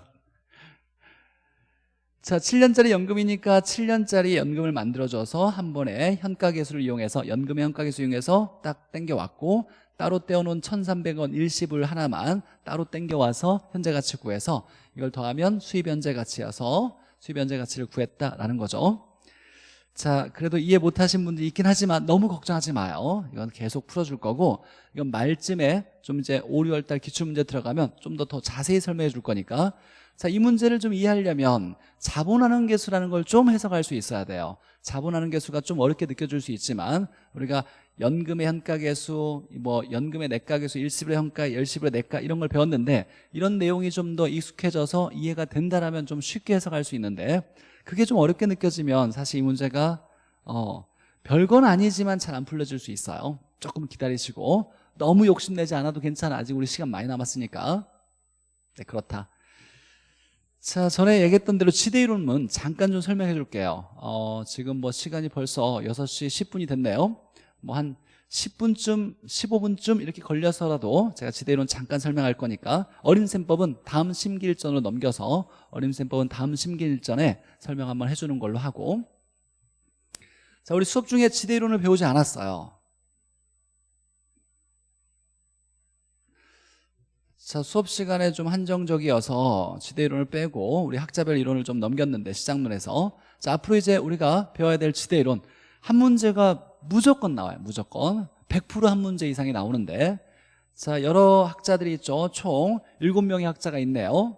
자, 7년짜리 연금이니까 7년짜리 연금을 만들어줘서 한 번에 현가계수를 이용해서 연금의 현가계수 이용해서 딱 땡겨왔고 따로 떼어놓은 1,300원 일시불 하나만 따로 땡겨와서 현재 가치 구해서 이걸 더하면 수입 현재 가치여서 수입 현재 가치를 구했다라는 거죠 자 그래도 이해 못하신 분들 있긴 하지만 너무 걱정하지 마요. 이건 계속 풀어줄 거고 이건 말쯤에 좀 이제 5, 6월달 기출문제 들어가면 좀더더 자세히 설명해 줄 거니까. 자, 이 문제를 좀 이해하려면 자본하는 개수라는 걸 좀 해석할 수 있어야 돼요. 자본하는 개수가 좀 어렵게 느껴질 수 있지만 우리가 연금의 현가계수, 뭐 연금의 내가계수, 일시불의 현가, 열시불의 내가 이런 걸 배웠는데 이런 내용이 좀 더 익숙해져서 이해가 된다라면 좀 쉽게 해석할 수 있는데 그게 좀 어렵게 느껴지면 사실 이 문제가 어, 별건 아니지만 잘 안 풀려질 수 있어요. 조금 기다리시고. 너무 욕심내지 않아도 괜찮아. 아직 우리 시간 많이 남았으니까. 네 그렇다. 자 전에 얘기했던 대로 지대 이론은 잠깐 좀 설명해 줄게요. 어, 지금 뭐 시간이 벌써 6시 10분이 됐네요. 뭐 한 10분쯤 15분쯤 이렇게 걸려서라도 제가 지대이론 잠깐 설명할 거니까 어림셈법은 다음 심기일전으로 넘겨서 어림셈법은 다음 심기일전에 설명 한번 해주는 걸로 하고. 자 우리 수업 중에 지대이론을 배우지 않았어요. 자 수업 시간에 좀 한정적이어서 지대이론을 빼고 우리 학자별 이론을 좀 넘겼는데 시작문에서. 자 앞으로 이제 우리가 배워야 될 지대이론. 한 문제가 무조건 나와요 무조건. 100%한 문제 이상이 나오는데. 자 여러 학자들이 있죠. 총 7명의 학자가 있네요.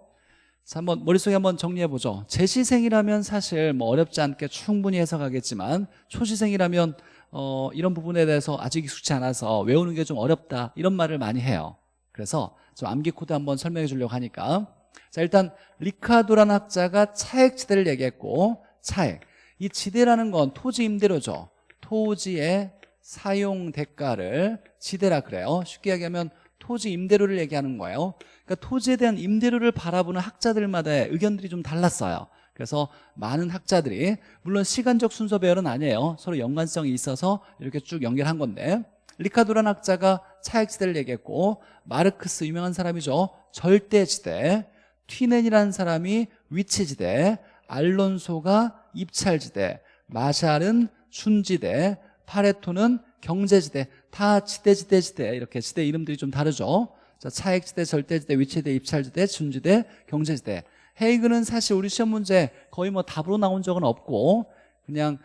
자 한번 머릿속에 한번 정리해보죠. 재시생이라면 사실 뭐 어렵지 않게 충분히 해석하겠지만 초시생이라면 어, 이런 부분에 대해서 아직 익숙치 않아서 외우는 게 좀 어렵다 이런 말을 많이 해요. 그래서 좀 암기 코드 한번 설명해 주려고 하니까. 자 일단 리카도라는 학자가 차액 지대를 얘기했고 차액. 이 지대라는 건 토지 임대료죠 토지의 사용 대가를 지대라 그래요. 쉽게 얘기하면 토지 임대료를 얘기하는 거예요. 그러니까 토지에 대한 임대료를 바라보는 학자들마다의 의견들이 좀 달랐어요. 그래서 많은 학자들이 물론 시간적 순서 배열은 아니에요. 서로 연관성이 있어서 이렇게 쭉 연결한 건데 리카도란 학자가 차액지대를 얘기했고 마르크스 유명한 사람이죠. 절대지대 튀넨이라는 사람이 위치지대 알론소가 입찰지대 마샬은 순지대 파레토는 경제지대 다 지대지대지대 이렇게 지대 이름들이 좀 다르죠. 자, 차액지대, 절대지대, 위치지대, 입찰지대, 순지대, 경제지대. 헤이그는 사실 우리 시험 문제 거의 뭐 답으로 나온 적은 없고 그냥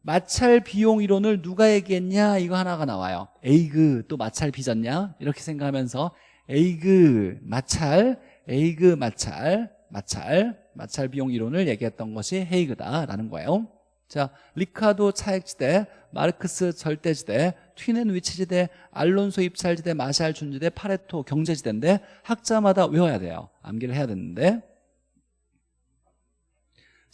마찰 비용 이론을 누가 얘기했냐? 이거 하나가 나와요. 에이그 또 마찰 빚었냐? 이렇게 생각하면서 에이그 마찰 에이그 마찰 마찰 마찰 비용 이론을 얘기했던 것이 헤이그다라는 거예요 자 리카도 차액지대 마르크스 절대지대 튀넨 위치지대 알론소 입찰지대 마샬 준지대 파레토 경제지대인데 학자마다 외워야 돼요. 암기를 해야 되는데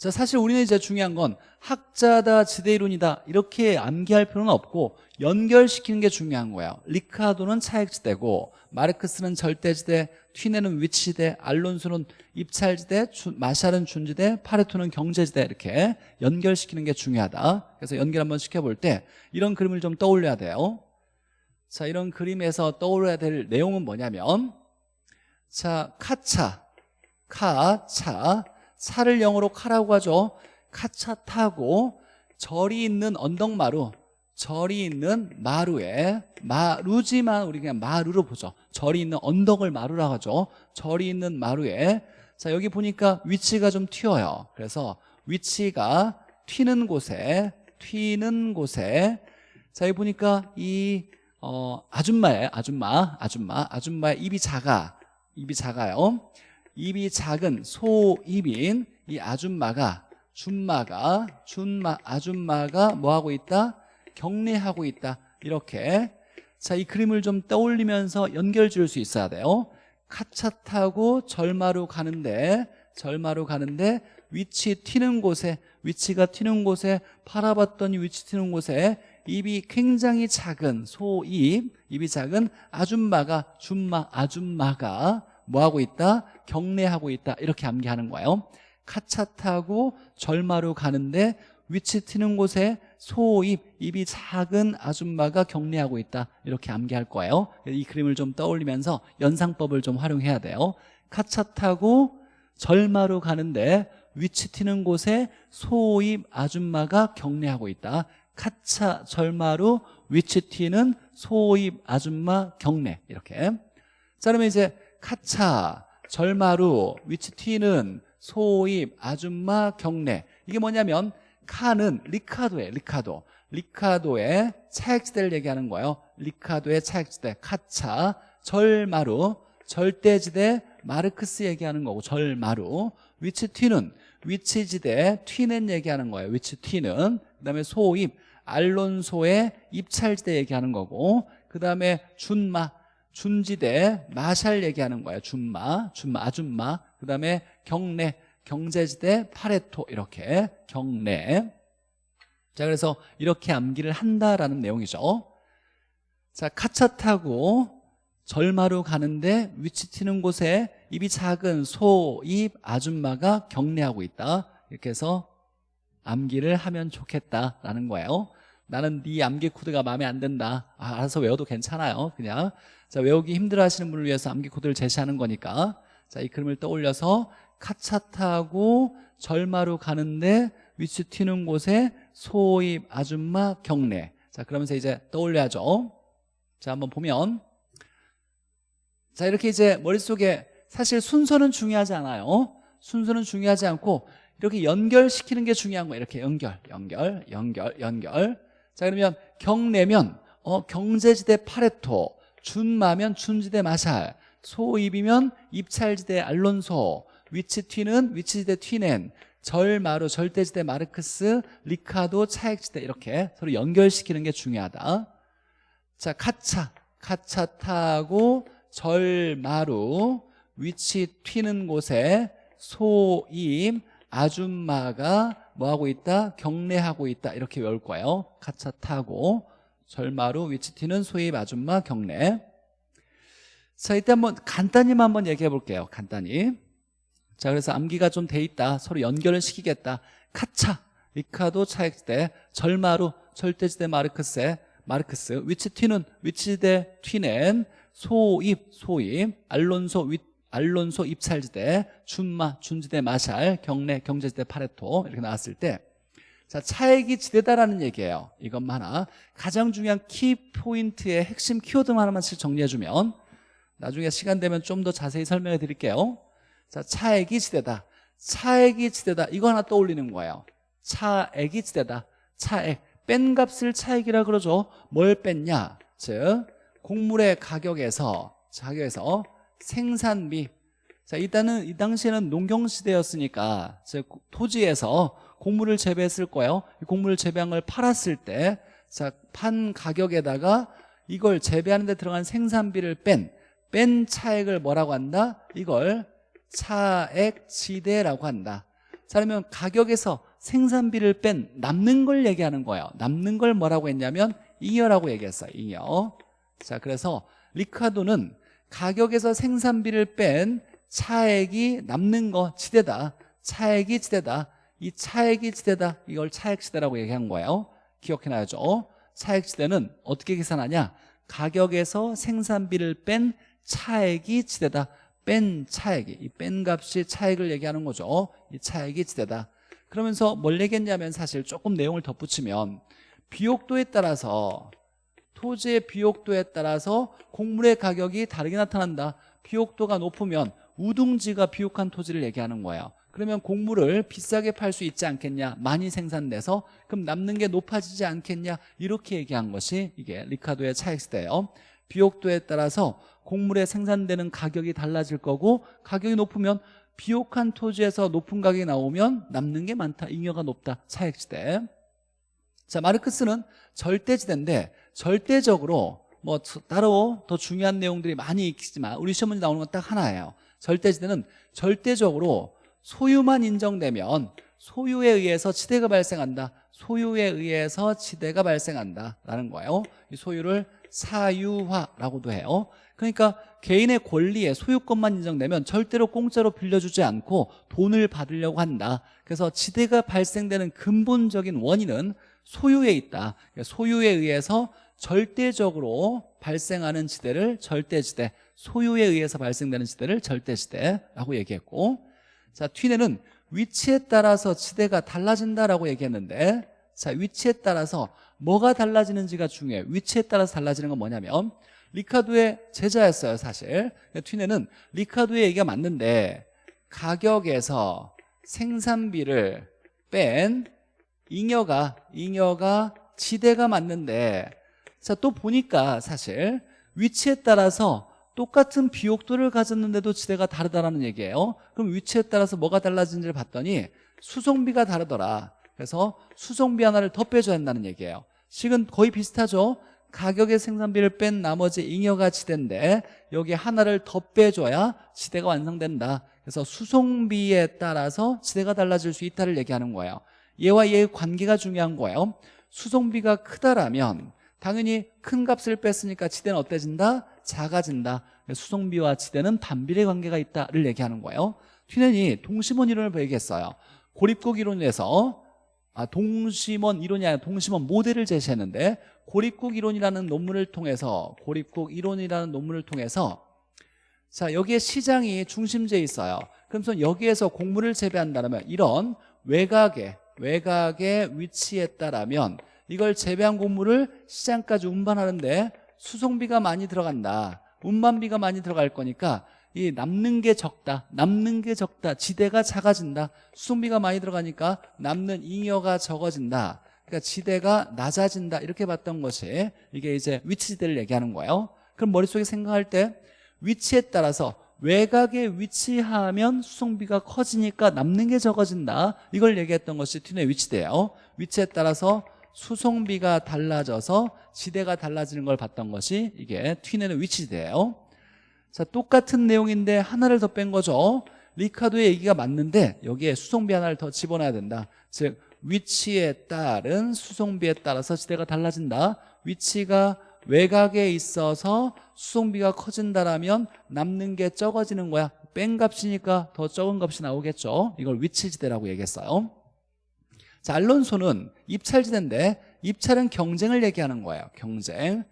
자, 사실 우리는 이제 중요한 건 학자다, 지대이론이다 이렇게 암기할 필요는 없고 연결시키는 게 중요한 거예요. 리카도는 차액지대고 마르크스는 절대지대, 튀네는 위치지대, 알론소는 입찰지대, 주, 마샬은 준지대, 파레토는 경제지대 이렇게 연결시키는 게 중요하다. 그래서 연결 한번 시켜볼 때 이런 그림을 좀 떠올려야 돼요. 자, 이런 그림에서 떠올려야 될 내용은 뭐냐면 자, 카차, 카차 차를 영어로 카라고 하죠. 카차 타고 절이 있는 언덕마루 절이 있는 마루에 마루지만 우리 그냥 마루로 보죠. 절이 있는 언덕을 마루라고 하죠. 절이 있는 마루에. 자 여기 보니까 위치가 좀 튀어요. 그래서 위치가 튀는 곳에 튀는 곳에. 자 여기 보니까 이 어, 아줌마예요 아줌마 아줌마 아줌마의 입이 작아. 입이 작아요 입이 작은 소입인 이 아줌마가 준마가 준마 아줌마가 뭐 하고 있다? 격리하고 있다. 이렇게 자 이 그림을 좀 떠올리면서 연결 지을 수 있어야 돼요. 카차 타고 절마로 가는데 절마로 가는데 위치 튀는 곳에 위치가 튀는 곳에 팔아봤더니 위치 튀는 곳에 입이 굉장히 작은 소입 입이 작은 아줌마가 준마 아줌마가 뭐하고 있다? 경례하고 있다. 이렇게 암기하는 거예요. 카차 타고 절마로 가는데 위치 튀는 곳에 소입, 입이 작은 아줌마가 격리하고 있다. 이렇게 암기할 거예요. 이 그림을 좀 떠올리면서 연상법을 좀 활용해야 돼요. 카차 타고 절마로 가는데 위치 튀는 곳에 소입 아줌마가 경례하고 있다. 카차 절마로 위치 튀는 소입 아줌마 경례. 이렇게. 자 그러면 이제 카차, 절마루, 위치 튀는 소입, 아줌마, 경례. 이게 뭐냐면 카는 리카도에 리카도. 리카도의 차액지대를 얘기하는 거예요. 리카도의 차액지대 카차, 절마루, 절대지대, 마르크스 얘기하는 거고 절마루. 위치 튀는 위치지대 튀는 얘기하는 거예요 위치 튀는. 그 다음에 소입 알론소의 입찰지대 얘기하는 거고 그 다음에 준마 준지대 마샬 얘기하는 거예요. 준마, 준마, 아줌마. 그 다음에 경례, 경제지대 파레토 이렇게 경례. 자 그래서 이렇게 암기를 한다라는 내용이죠. 자 카차 타고 절마로 가는데 위치 튀는 곳에 입이 작은 소, 입, 아줌마가 경례하고 있다. 이렇게 해서 암기를 하면 좋겠다라는 거예요. 나는 네 암기 코드가 마음에 안 든다. 아, 알아서 외워도 괜찮아요. 그냥 자 외우기 힘들어 하시는 분을 위해서 암기 코드를 제시하는 거니까. 자이 그림을 떠올려서 카차 타고 절마로 가는데 위치 튀는 곳에 소입 아줌마 경례. 자 그러면서 이제 떠올려야죠. 자 한번 보면. 자 이렇게 이제 머릿속에 사실 순서는 중요하지 않아요. 순서는 중요하지 않고 이렇게 연결시키는 게 중요한 거예요. 이렇게 연결 연결 연결 연결. 자 그러면 경내면 어, 경제지대 파레토 준마면 준지대 마샬 소입이면 입찰지대 알론소 위치튀는 위치지대 튀넨 절마루 절대지대 마르크스 리카도 차액지대 이렇게 서로 연결시키는 게 중요하다. 자 카차 카차 타고 절마루 위치 튀는 곳에 소임 아줌마가 뭐하고 있다? 경례하고 있다. 이렇게 외울 거예요. 카차 타고 절마루 위치 튀는 소입 아줌마 경례. 자 이때 한번 간단히만 한번 얘기해 볼게요 간단히. 자 그래서 암기가 좀 돼 있다 서로 연결을 시키겠다. 카차 리카도 차액지대 절마루 절대지대 마르크스 위치 튀는 위치지대 튀는 소입 소입 알론소 윗 알론소 입찰지대 준마 준지대 마샬 경례 경제지대 파레토 이렇게 나왔을 때 자, 차액이 지대다라는 얘기예요. 이것만 하나. 가장 중요한 키포인트의 핵심 키워드만 하나만씩 정리해주면 나중에 시간 되면 좀 더 자세히 설명해 드릴게요. 자, 차액이 지대다. 차액이 지대다. 이거 하나 떠올리는 거예요. 차액이 지대다. 차액. 뺀 값을 차액이라 그러죠. 뭘 뺐냐? 즉, 곡물의 가격에서, 가격에서 생산비. 자, 일단은 이 당시에는 농경시대였으니까, 즉, 토지에서 곡물을 재배했을 거예요. 이 곡물을 재배한 걸 팔았을 때, 자, 판 가격에다가 이걸 재배하는 데 들어간 생산비를 뺀, 뺀 차액을 뭐라고 한다? 이걸 차액지대라고 한다. 자, 그러면 가격에서 생산비를 뺀 남는 걸 얘기하는 거예요. 남는 걸 뭐라고 했냐면 잉여라고 얘기했어요. 잉여. 자, 그래서 리카도는 가격에서 생산비를 뺀 차액이 남는 거 지대다. 차액이 지대다. 이 차액이 지대다. 이걸 차액지대라고 얘기한 거예요. 기억해놔야죠. 차액지대는 어떻게 계산하냐? 가격에서 생산비를 뺀 차액이 지대다. 뺀 차액이 이 뺀 값이 차액을 얘기하는 거죠. 이 차액이 지대다. 그러면서 뭘 얘기했냐면 사실 조금 내용을 덧붙이면 비옥도에 따라서 토지의 비옥도에 따라서 곡물의 가격이 다르게 나타난다. 비옥도가 높으면 우둥지가 비옥한 토지를 얘기하는 거예요. 그러면 곡물을 비싸게 팔 수 있지 않겠냐? 많이 생산돼서? 그럼 남는 게 높아지지 않겠냐? 이렇게 얘기한 것이 이게 리카도의 차익시대예요. 비옥도에 따라서 곡물에 생산되는 가격이 달라질 거고 가격이 높으면 비옥한 토지에서 높은 가격이 나오면 남는 게 많다. 잉여가 높다. 차익시대. 자 마르크스는 절대지대인데 절대적으로 뭐 따로 더 중요한 내용들이 많이 있지만 우리 시험 문제 나오는 건 딱 하나예요. 절대지대는 절대적으로 소유만 인정되면 소유에 의해서 지대가 발생한다. 소유에 의해서 지대가 발생한다 라는 거예요. 이 소유를 사유화라고도 해요. 그러니까 개인의 권리에 소유권만 인정되면 절대로 공짜로 빌려주지 않고 돈을 받으려고 한다. 그래서 지대가 발생되는 근본적인 원인은 소유에 있다. 그러니까 소유에 의해서 절대적으로 발생하는 지대를 절대지대 소유에 의해서 발생되는 지대를 절대지대라고 얘기했고 자, 튀네는 위치에 따라서 지대가 달라진다라고 얘기했는데 자, 위치에 따라서 뭐가 달라지는지가 중요해요. 위치에 따라서 달라지는 건 뭐냐면 리카도의 제자였어요, 사실. 튀네는 리카도의 얘기가 맞는데 가격에서 생산비를 뺀 잉여가 잉여가 지대가 맞는데 자, 또 보니까 사실 위치에 따라서 똑같은 비옥도를 가졌는데도 지대가 다르다라는 얘기예요. 그럼 위치에 따라서 뭐가 달라진지를 봤더니 수송비가 다르더라. 그래서 수송비 하나를 더 빼줘야 한다는 얘기예요. 식은 거의 비슷하죠? 가격의 생산비를 뺀 나머지 잉여가 지대인데 여기 하나를 더 빼줘야 지대가 완성된다. 그래서 수송비에 따라서 지대가 달라질 수 있다를 얘기하는 거예요. 얘와 얘의 관계가 중요한 거예요. 수송비가 크다라면 당연히 큰 값을 뺐으니까 지대는 어때진다? 작아진다. 수송비와 지대는 반비례 관계가 있다를 얘기하는 거예요. 튀넨이 동심원 이론을 얘기했어요. 고립국 이론에서 아, 동심원 이론이 아니라 동심원 모델을 제시했는데 고립국 이론이라는 논문을 통해서 고립국 이론이라는 논문을 통해서 자 여기에 시장이 중심지에 있어요. 그러면서 여기에서 곡물을 재배한다면 이런 외곽에 외곽의 위치에 따라면 이걸 재배한 곡물을 시장까지 운반하는데 수송비가 많이 들어간다. 운반비가 많이 들어갈 거니까 이 남는 게 적다. 남는 게 적다. 지대가 작아진다. 수송비가 많이 들어가니까 남는 잉여가 적어진다. 그러니까 지대가 낮아진다. 이렇게 봤던 것이 이게 이제 위치지대를 얘기하는 거예요. 그럼 머릿속에 생각할 때 위치에 따라서 외곽에 위치하면 수송비가 커지니까 남는 게 적어진다. 이걸 얘기했던 것이 튀네 위치대예요. 위치에 따라서 수송비가 달라져서 지대가 달라지는 걸 봤던 것이 이게 튀내는 위치지대예요. 자 똑같은 내용인데 하나를 더 뺀 거죠. 리카도의 얘기가 맞는데 여기에 수송비 하나를 더 집어넣어야 된다. 즉 위치에 따른 수송비에 따라서 지대가 달라진다. 위치가 외곽에 있어서 수송비가 커진다라면 남는 게 적어지는 거야. 뺀 값이니까 더 적은 값이 나오겠죠. 이걸 위치지대라고 얘기했어요 자 알론소는 입찰지대인데 입찰은 경쟁을 얘기하는 거예요. 경쟁.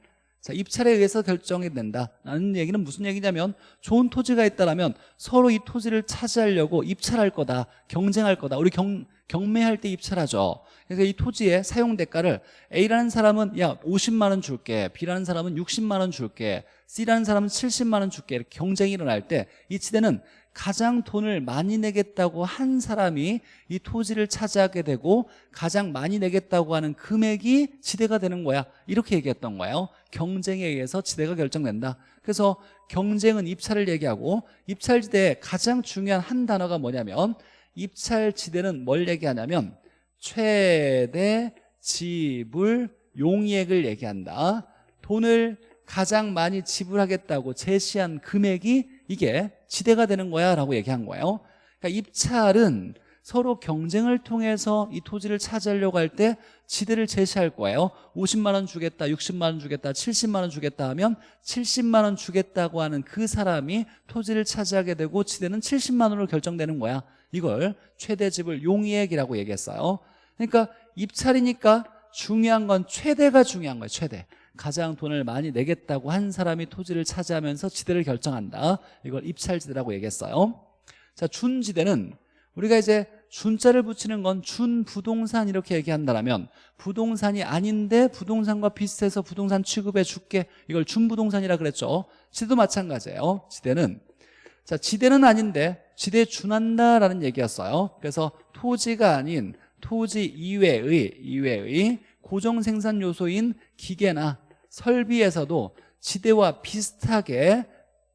자 입찰에 의해서 결정이 된다. 라는 얘기는 무슨 얘기냐면 좋은 토지가 있다면 서로 이 토지를 차지하려고 입찰할 거다 경쟁할 거다. 우리 경, 경매할 때 입찰하죠. 그래서 이 토지의 사용 대가를 A라는 사람은 야 50만 원 줄게. B라는 사람은 60만 원 줄게. C라는 사람은 70만 원 줄게. 이렇게 경쟁이 일어날 때 이 지대는 가장 돈을 많이 내겠다고 한 사람이 이 토지를 차지하게 되고 가장 많이 내겠다고 하는 금액이 지대가 되는 거야. 이렇게 얘기했던 거예요. 경쟁에 의해서 지대가 결정된다. 그래서 경쟁은 입찰을 얘기하고 입찰지대의 가장 중요한 한 단어가 뭐냐면 입찰지대는 뭘 얘기하냐면 최대 지불 용이액을 얘기한다. 돈을 가장 많이 지불하겠다고 제시한 금액이 이게 지대가 되는 거야 라고 얘기한 거예요. 그러니까 입찰은 서로 경쟁을 통해서 이 토지를 차지하려고 할 때 지대를 제시할 거예요. 50만 원 주겠다 60만 원 주겠다 70만 원 주겠다 하면 70만 원 주겠다고 하는 그 사람이 토지를 차지하게 되고 지대는 70만 원으로 결정되는 거야. 이걸 최대 지불 용이액이라고 얘기했어요. 그러니까 입찰이니까 중요한 건 최대가 중요한 거예요 최대 가장 돈을 많이 내겠다고 한 사람이 토지를 차지하면서 지대를 결정한다. 이걸 입찰지대라고 얘기했어요. 자 준지대는 우리가 이제 준자를 붙이는 건 준부동산 이렇게 얘기한다면 부동산이 아닌데 부동산과 비슷해서 부동산 취급해 줄게. 이걸 준부동산이라 그랬죠. 지대도 마찬가지예요. 지대는 자 지대는 아닌데 지대에 준한다라는 얘기였어요. 그래서 토지가 아닌 토지 이외의 이외의 고정 생산 요소인 기계나 설비에서도 지대와 비슷하게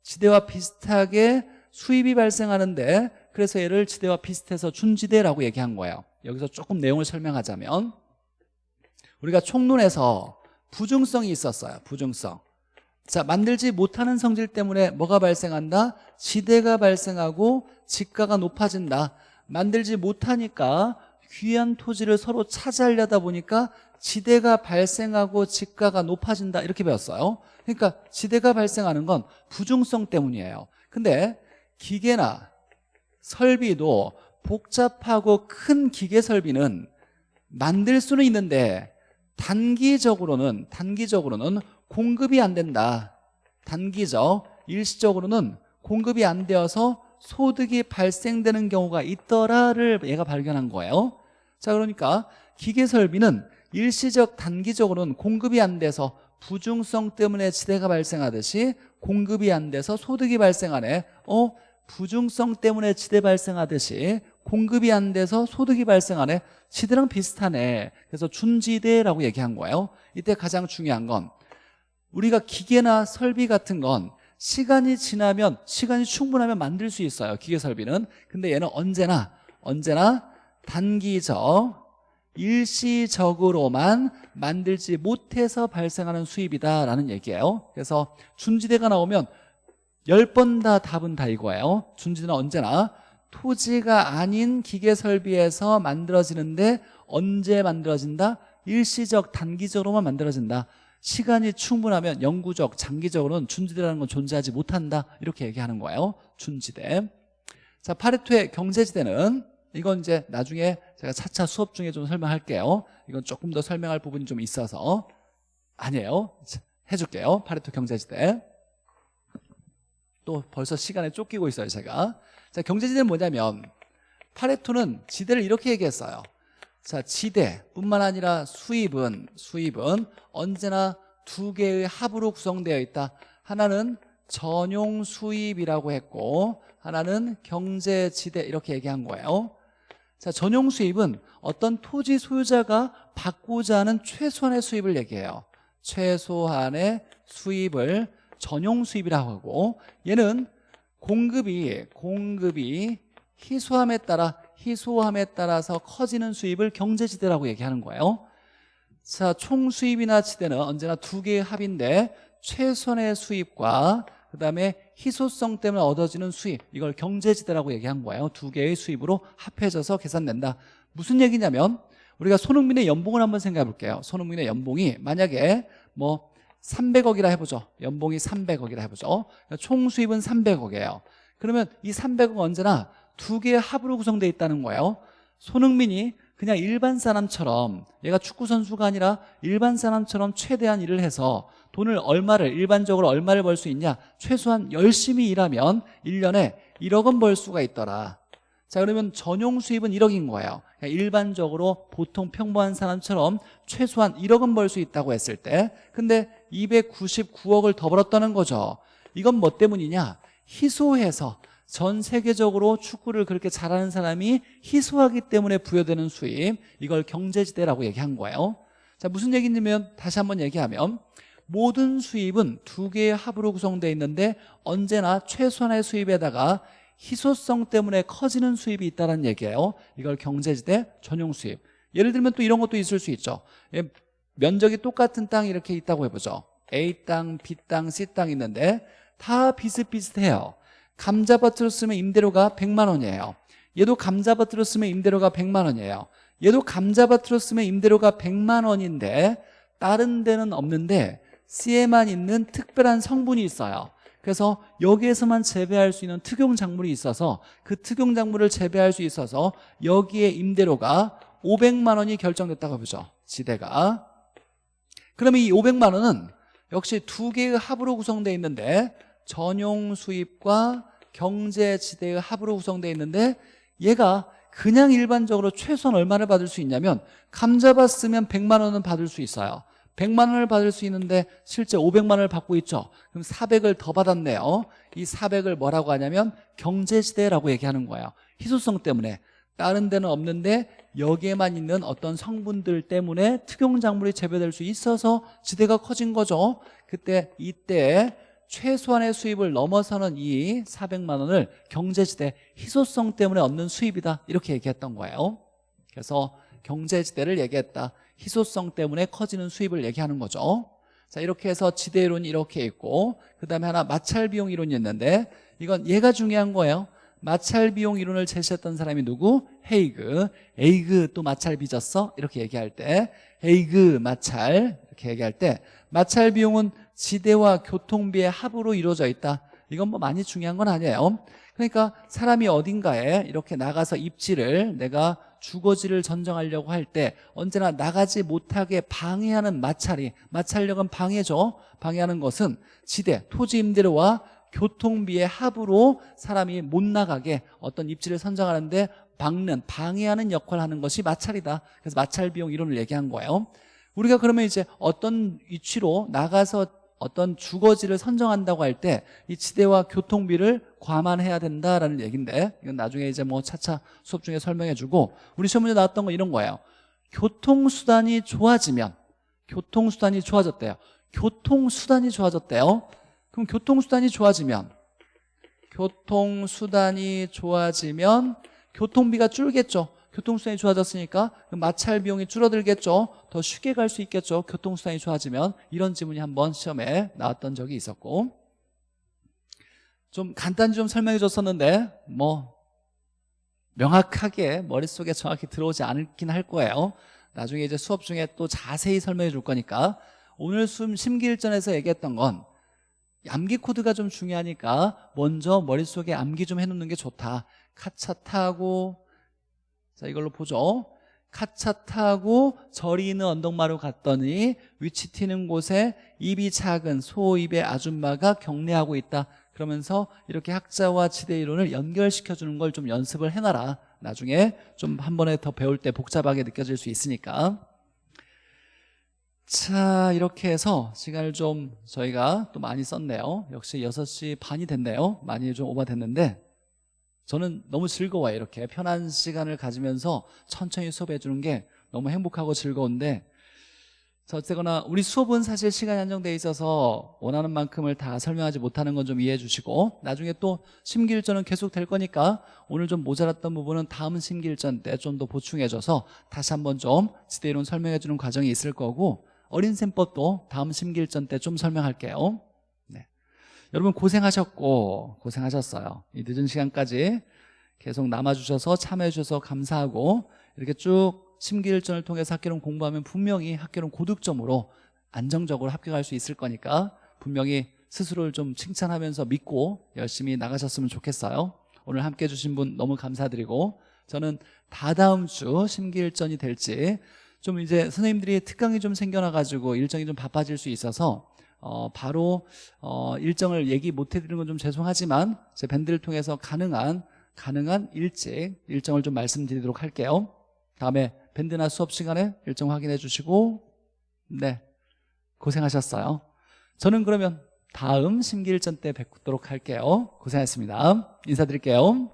지대와 비슷하게 수입이 발생하는데 그래서 얘를 지대와 비슷해서 준지대라고 얘기한 거예요. 여기서 조금 내용을 설명하자면 우리가 총론에서 부중성이 있었어요. 부중성. 자 만들지 못하는 성질 때문에 뭐가 발생한다? 지대가 발생하고 지가가 높아진다. 만들지 못하니까 귀한 토지를 서로 차지하려다 보니까 지대가 발생하고 지가가 높아진다 이렇게 배웠어요. 그러니까 지대가 발생하는 건 부중성 때문이에요. 근데 기계나 설비도 복잡하고 큰 기계 설비는 만들 수는 있는데 단기적으로는 단기적으로는 공급이 안 된다. 단기적 일시적으로는 공급이 안 되어서 소득이 발생되는 경우가 있더라를 얘가 발견한 거예요. 자 그러니까 기계 설비는 일시적 단기적으로는 공급이 안 돼서 부중성 때문에 지대가 발생하듯이 공급이 안 돼서 소득이 발생하네. 어? 부중성 때문에 지대 발생하듯이 공급이 안 돼서 소득이 발생하네. 지대랑 비슷하네. 그래서 준지대라고 얘기한 거예요. 이때 가장 중요한 건 우리가 기계나 설비 같은 건 시간이 지나면 시간이 충분하면 만들 수 있어요 기계 설비는. 근데 얘는 언제나 언제나 단기적 일시적으로만 만들지 못해서 발생하는 수입이다라는 얘기예요. 그래서 준지대가 나오면 10번 다 답은 다 이거예요. 준지대는 언제나 토지가 아닌 기계설비에서 만들어지는데 언제 만들어진다? 일시적 단기적으로만 만들어진다 시간이 충분하면 영구적 장기적으로는 준지대라는 건 존재하지 못한다. 이렇게 얘기하는 거예요. 준지대. 자 파레토의 경제지대는 이건 이제 나중에 제가 차차 수업 중에 좀 설명할게요. 이건 조금 더 설명할 부분이 좀 있어서 아니에요. 해줄게요. 파레토 경제지대. 또 벌써 시간에 쫓기고 있어요 제가. 자 경제지대는 뭐냐면 파레토는 지대를 이렇게 얘기했어요 자 지대뿐만 아니라 수입은 수입은 언제나 두 개의 합으로 구성되어 있다. 하나는 전용 수입이라고 했고 하나는 경제 지대 이렇게 얘기한 거예요. 자 전용 수입은 어떤 토지 소유자가 받고자 하는 최소한의 수입을 얘기해요. 최소한의 수입을 전용 수입이라고 하고 얘는 공급이 공급이 희소함에 따라 희소함에 따라서 커지는 수입을 경제지대라고 얘기하는 거예요. 자 총수입이나 지대는 언제나 두 개의 합인데 최선의 수입과 그 다음에 희소성 때문에 얻어지는 수입 이걸 경제지대라고 얘기한 거예요. 두 개의 수입으로 합해져서 계산된다. 무슨 얘기냐면 우리가 손흥민의 연봉을 한번 생각해 볼게요. 손흥민의 연봉이 만약에 뭐 300억이라 해보죠. 연봉이 300억이라 해보죠. 총 수입은 300억이에요. 그러면 이 300은 언제나 두 개의 합으로 구성되어 있다는 거예요. 손흥민이 그냥 일반 사람처럼 얘가 축구 선수가 아니라 일반 사람처럼 최대한 일을 해서 돈을 얼마를 일반적으로 얼마를 벌 수 있냐? 최소한 열심히 일하면 1년에 1억은 벌 수가 있더라. 자 그러면 전용 수입은 1억인 거예요. 그러니까 일반적으로 보통 평범한 사람처럼 최소한 1억은 벌수 있다고 했을 때 근데 299억을 더 벌었다는 거죠. 이건 뭐 때문이냐? 희소해서 전 세계적으로 축구를 그렇게 잘하는 사람이 희소하기 때문에 부여되는 수입 이걸 경제지대라고 얘기한 거예요. 자 무슨 얘기냐면 다시 한번 얘기하면 모든 수입은 두 개의 합으로 구성되어 있는데 언제나 최소한의 수입에다가 희소성 때문에 커지는 수입이 있다는 얘기예요. 이걸 경제지대 전용 수입. 예를 들면 또 이런 것도 있을 수 있죠. 예, 면적이 똑같은 땅이 이렇게 있다고 해보죠. A 땅, B 땅, C 땅 있는데 다 비슷비슷해요 감자밭으로 쓰면 임대료가 100만 원이에요. 얘도 감자밭으로 쓰면 임대료가 100만 원이에요. 얘도 감자밭으로 쓰면 임대료가 100만 원인데 다른 데는 없는데 C에만 있는 특별한 성분이 있어요. 그래서 여기에서만 재배할 수 있는 특용 작물이 있어서 그 특용 작물을 재배할 수 있어서 여기에 임대료가 500만 원이 결정됐다고 보죠. 지대가. 그러면 이 500만 원은 역시 두 개의 합으로 구성되어 있는데 전용 수입과 경제지대의 합으로 구성되어 있는데 얘가 그냥 일반적으로 최소한 얼마를 받을 수 있냐면 감자밭 쓰면 100만 원은 받을 수 있어요. 100만 원을 받을 수 있는데 실제 500만 원을 받고 있죠. 그럼 400을 더 받았네요. 이 400을 뭐라고 하냐면 경제지대라고 얘기하는 거예요. 희소성 때문에. 다른 데는 없는데 여기에만 있는 어떤 성분들 때문에 특용작물이 재배될 수 있어서 지대가 커진 거죠. 그때 이때 최소한의 수입을 넘어서는 이 400만 원을 경제지대 희소성 때문에 얻는 수입이다. 이렇게 얘기했던 거예요. 그래서 경제지대를 얘기했다. 희소성 때문에 커지는 수입을 얘기하는 거죠. 자 이렇게 해서 지대이론이 이렇게 있고 그 다음에 하나 마찰비용 이론이 있는데 이건 얘가 중요한 거예요 마찰 비용 이론을 제시했던 사람이 누구? 헤이그. 에이그 또 마찰 빚었어? 이렇게 얘기할 때. 헤이그 마찰. 이렇게 얘기할 때. 마찰 비용은 지대와 교통비의 합으로 이루어져 있다. 이건 뭐 많이 중요한 건 아니에요. 그러니까 사람이 어딘가에 이렇게 나가서 입지를 내가 주거지를 전정하려고 할 때 언제나 나가지 못하게 방해하는 마찰이 마찰력은 방해죠. 방해하는 것은 지대, 토지 임대료와 교통비의 합으로 사람이 못 나가게 어떤 입지를 선정하는데 막는 방해하는 역할을 하는 것이 마찰이다. 그래서 마찰 비용 이론을 얘기한 거예요. 우리가 그러면 이제 어떤 위치로 나가서 어떤 주거지를 선정한다고 할 때 이 지대와 교통비를 과만해야 된다라는 얘기인데 이건 나중에 이제 뭐 차차 수업 중에 설명해 주고 우리 시험 문제 나왔던 건 이런 거예요. 교통수단이 좋아지면 교통수단이 좋아졌대요. 교통수단이 좋아졌대요 그럼 교통수단이 좋아지면? 교통수단이 좋아지면 교통비가 줄겠죠. 교통수단이 좋아졌으니까 마찰 비용이 줄어들겠죠. 더 쉽게 갈 수 있겠죠. 교통수단이 좋아지면? 이런 지문이 한번 시험에 나왔던 적이 있었고. 좀 간단히 좀 설명해 줬었는데 뭐 명확하게 머릿속에 정확히 들어오지 않긴 할 거예요. 나중에 이제 수업 중에 또 자세히 설명해 줄 거니까. 오늘 심기일전에서 얘기했던 건 암기 코드가 좀 중요하니까 먼저 머릿속에 암기 좀 해놓는 게 좋다. 카차 타고 자 이걸로 보죠. 카차 타고 저리 있는 언덕마루 갔더니 위치 튀는 곳에 입이 작은 소입의 아줌마가 경례하고 있다. 그러면서 이렇게 학자와 지대 이론을 연결시켜주는 걸 좀 연습을 해놔라. 나중에 좀 한 번에 더 배울 때 복잡하게 느껴질 수 있으니까 자 이렇게 해서 시간을 좀 저희가 또 많이 썼네요. 역시 6시 반이 됐네요. 많이 좀 오버됐는데 저는 너무 즐거워요 이렇게. 편한 시간을 가지면서 천천히 수업해 주는 게 너무 행복하고 즐거운데 자 어쨌거나 우리 수업은 사실 시간이 한정돼 있어서 원하는 만큼을 다 설명하지 못하는 건 좀 이해해 주시고 나중에 또 심기일전은 계속 될 거니까 오늘 좀 모자랐던 부분은 다음 심기일전 때 좀 더 보충해 줘서 다시 한번 좀 지대이론 설명해 주는 과정이 있을 거고 어린셈법도 다음 심기일전 때 좀 설명할게요. 여러분 고생하셨고 고생하셨어요. 이 늦은 시간까지 계속 남아주셔서 참여해주셔서 감사하고 이렇게 쭉 심기일전을 통해서 학교론 공부하면 분명히 학교론 고득점으로 안정적으로 합격할 수 있을 거니까 분명히 스스로를 좀 칭찬하면서 믿고 열심히 나가셨으면 좋겠어요. 오늘 함께 해주신 분 너무 감사드리고 저는 다다음 주 심기일전이 될지 좀 이제 선생님들이 특강이 좀 생겨나가지고 일정이 좀 바빠질 수 있어서 어, 바로 어, 일정을 얘기 못 해드리는 건 좀 죄송하지만 제 밴드를 통해서 가능한 가능한 일찍 일정을 좀 말씀드리도록 할게요. 다음에 밴드나 수업 시간에 일정 확인해 주시고 네 고생하셨어요. 저는 그러면 다음 심기일전 때 뵙도록 할게요. 고생하셨습니다. 인사드릴게요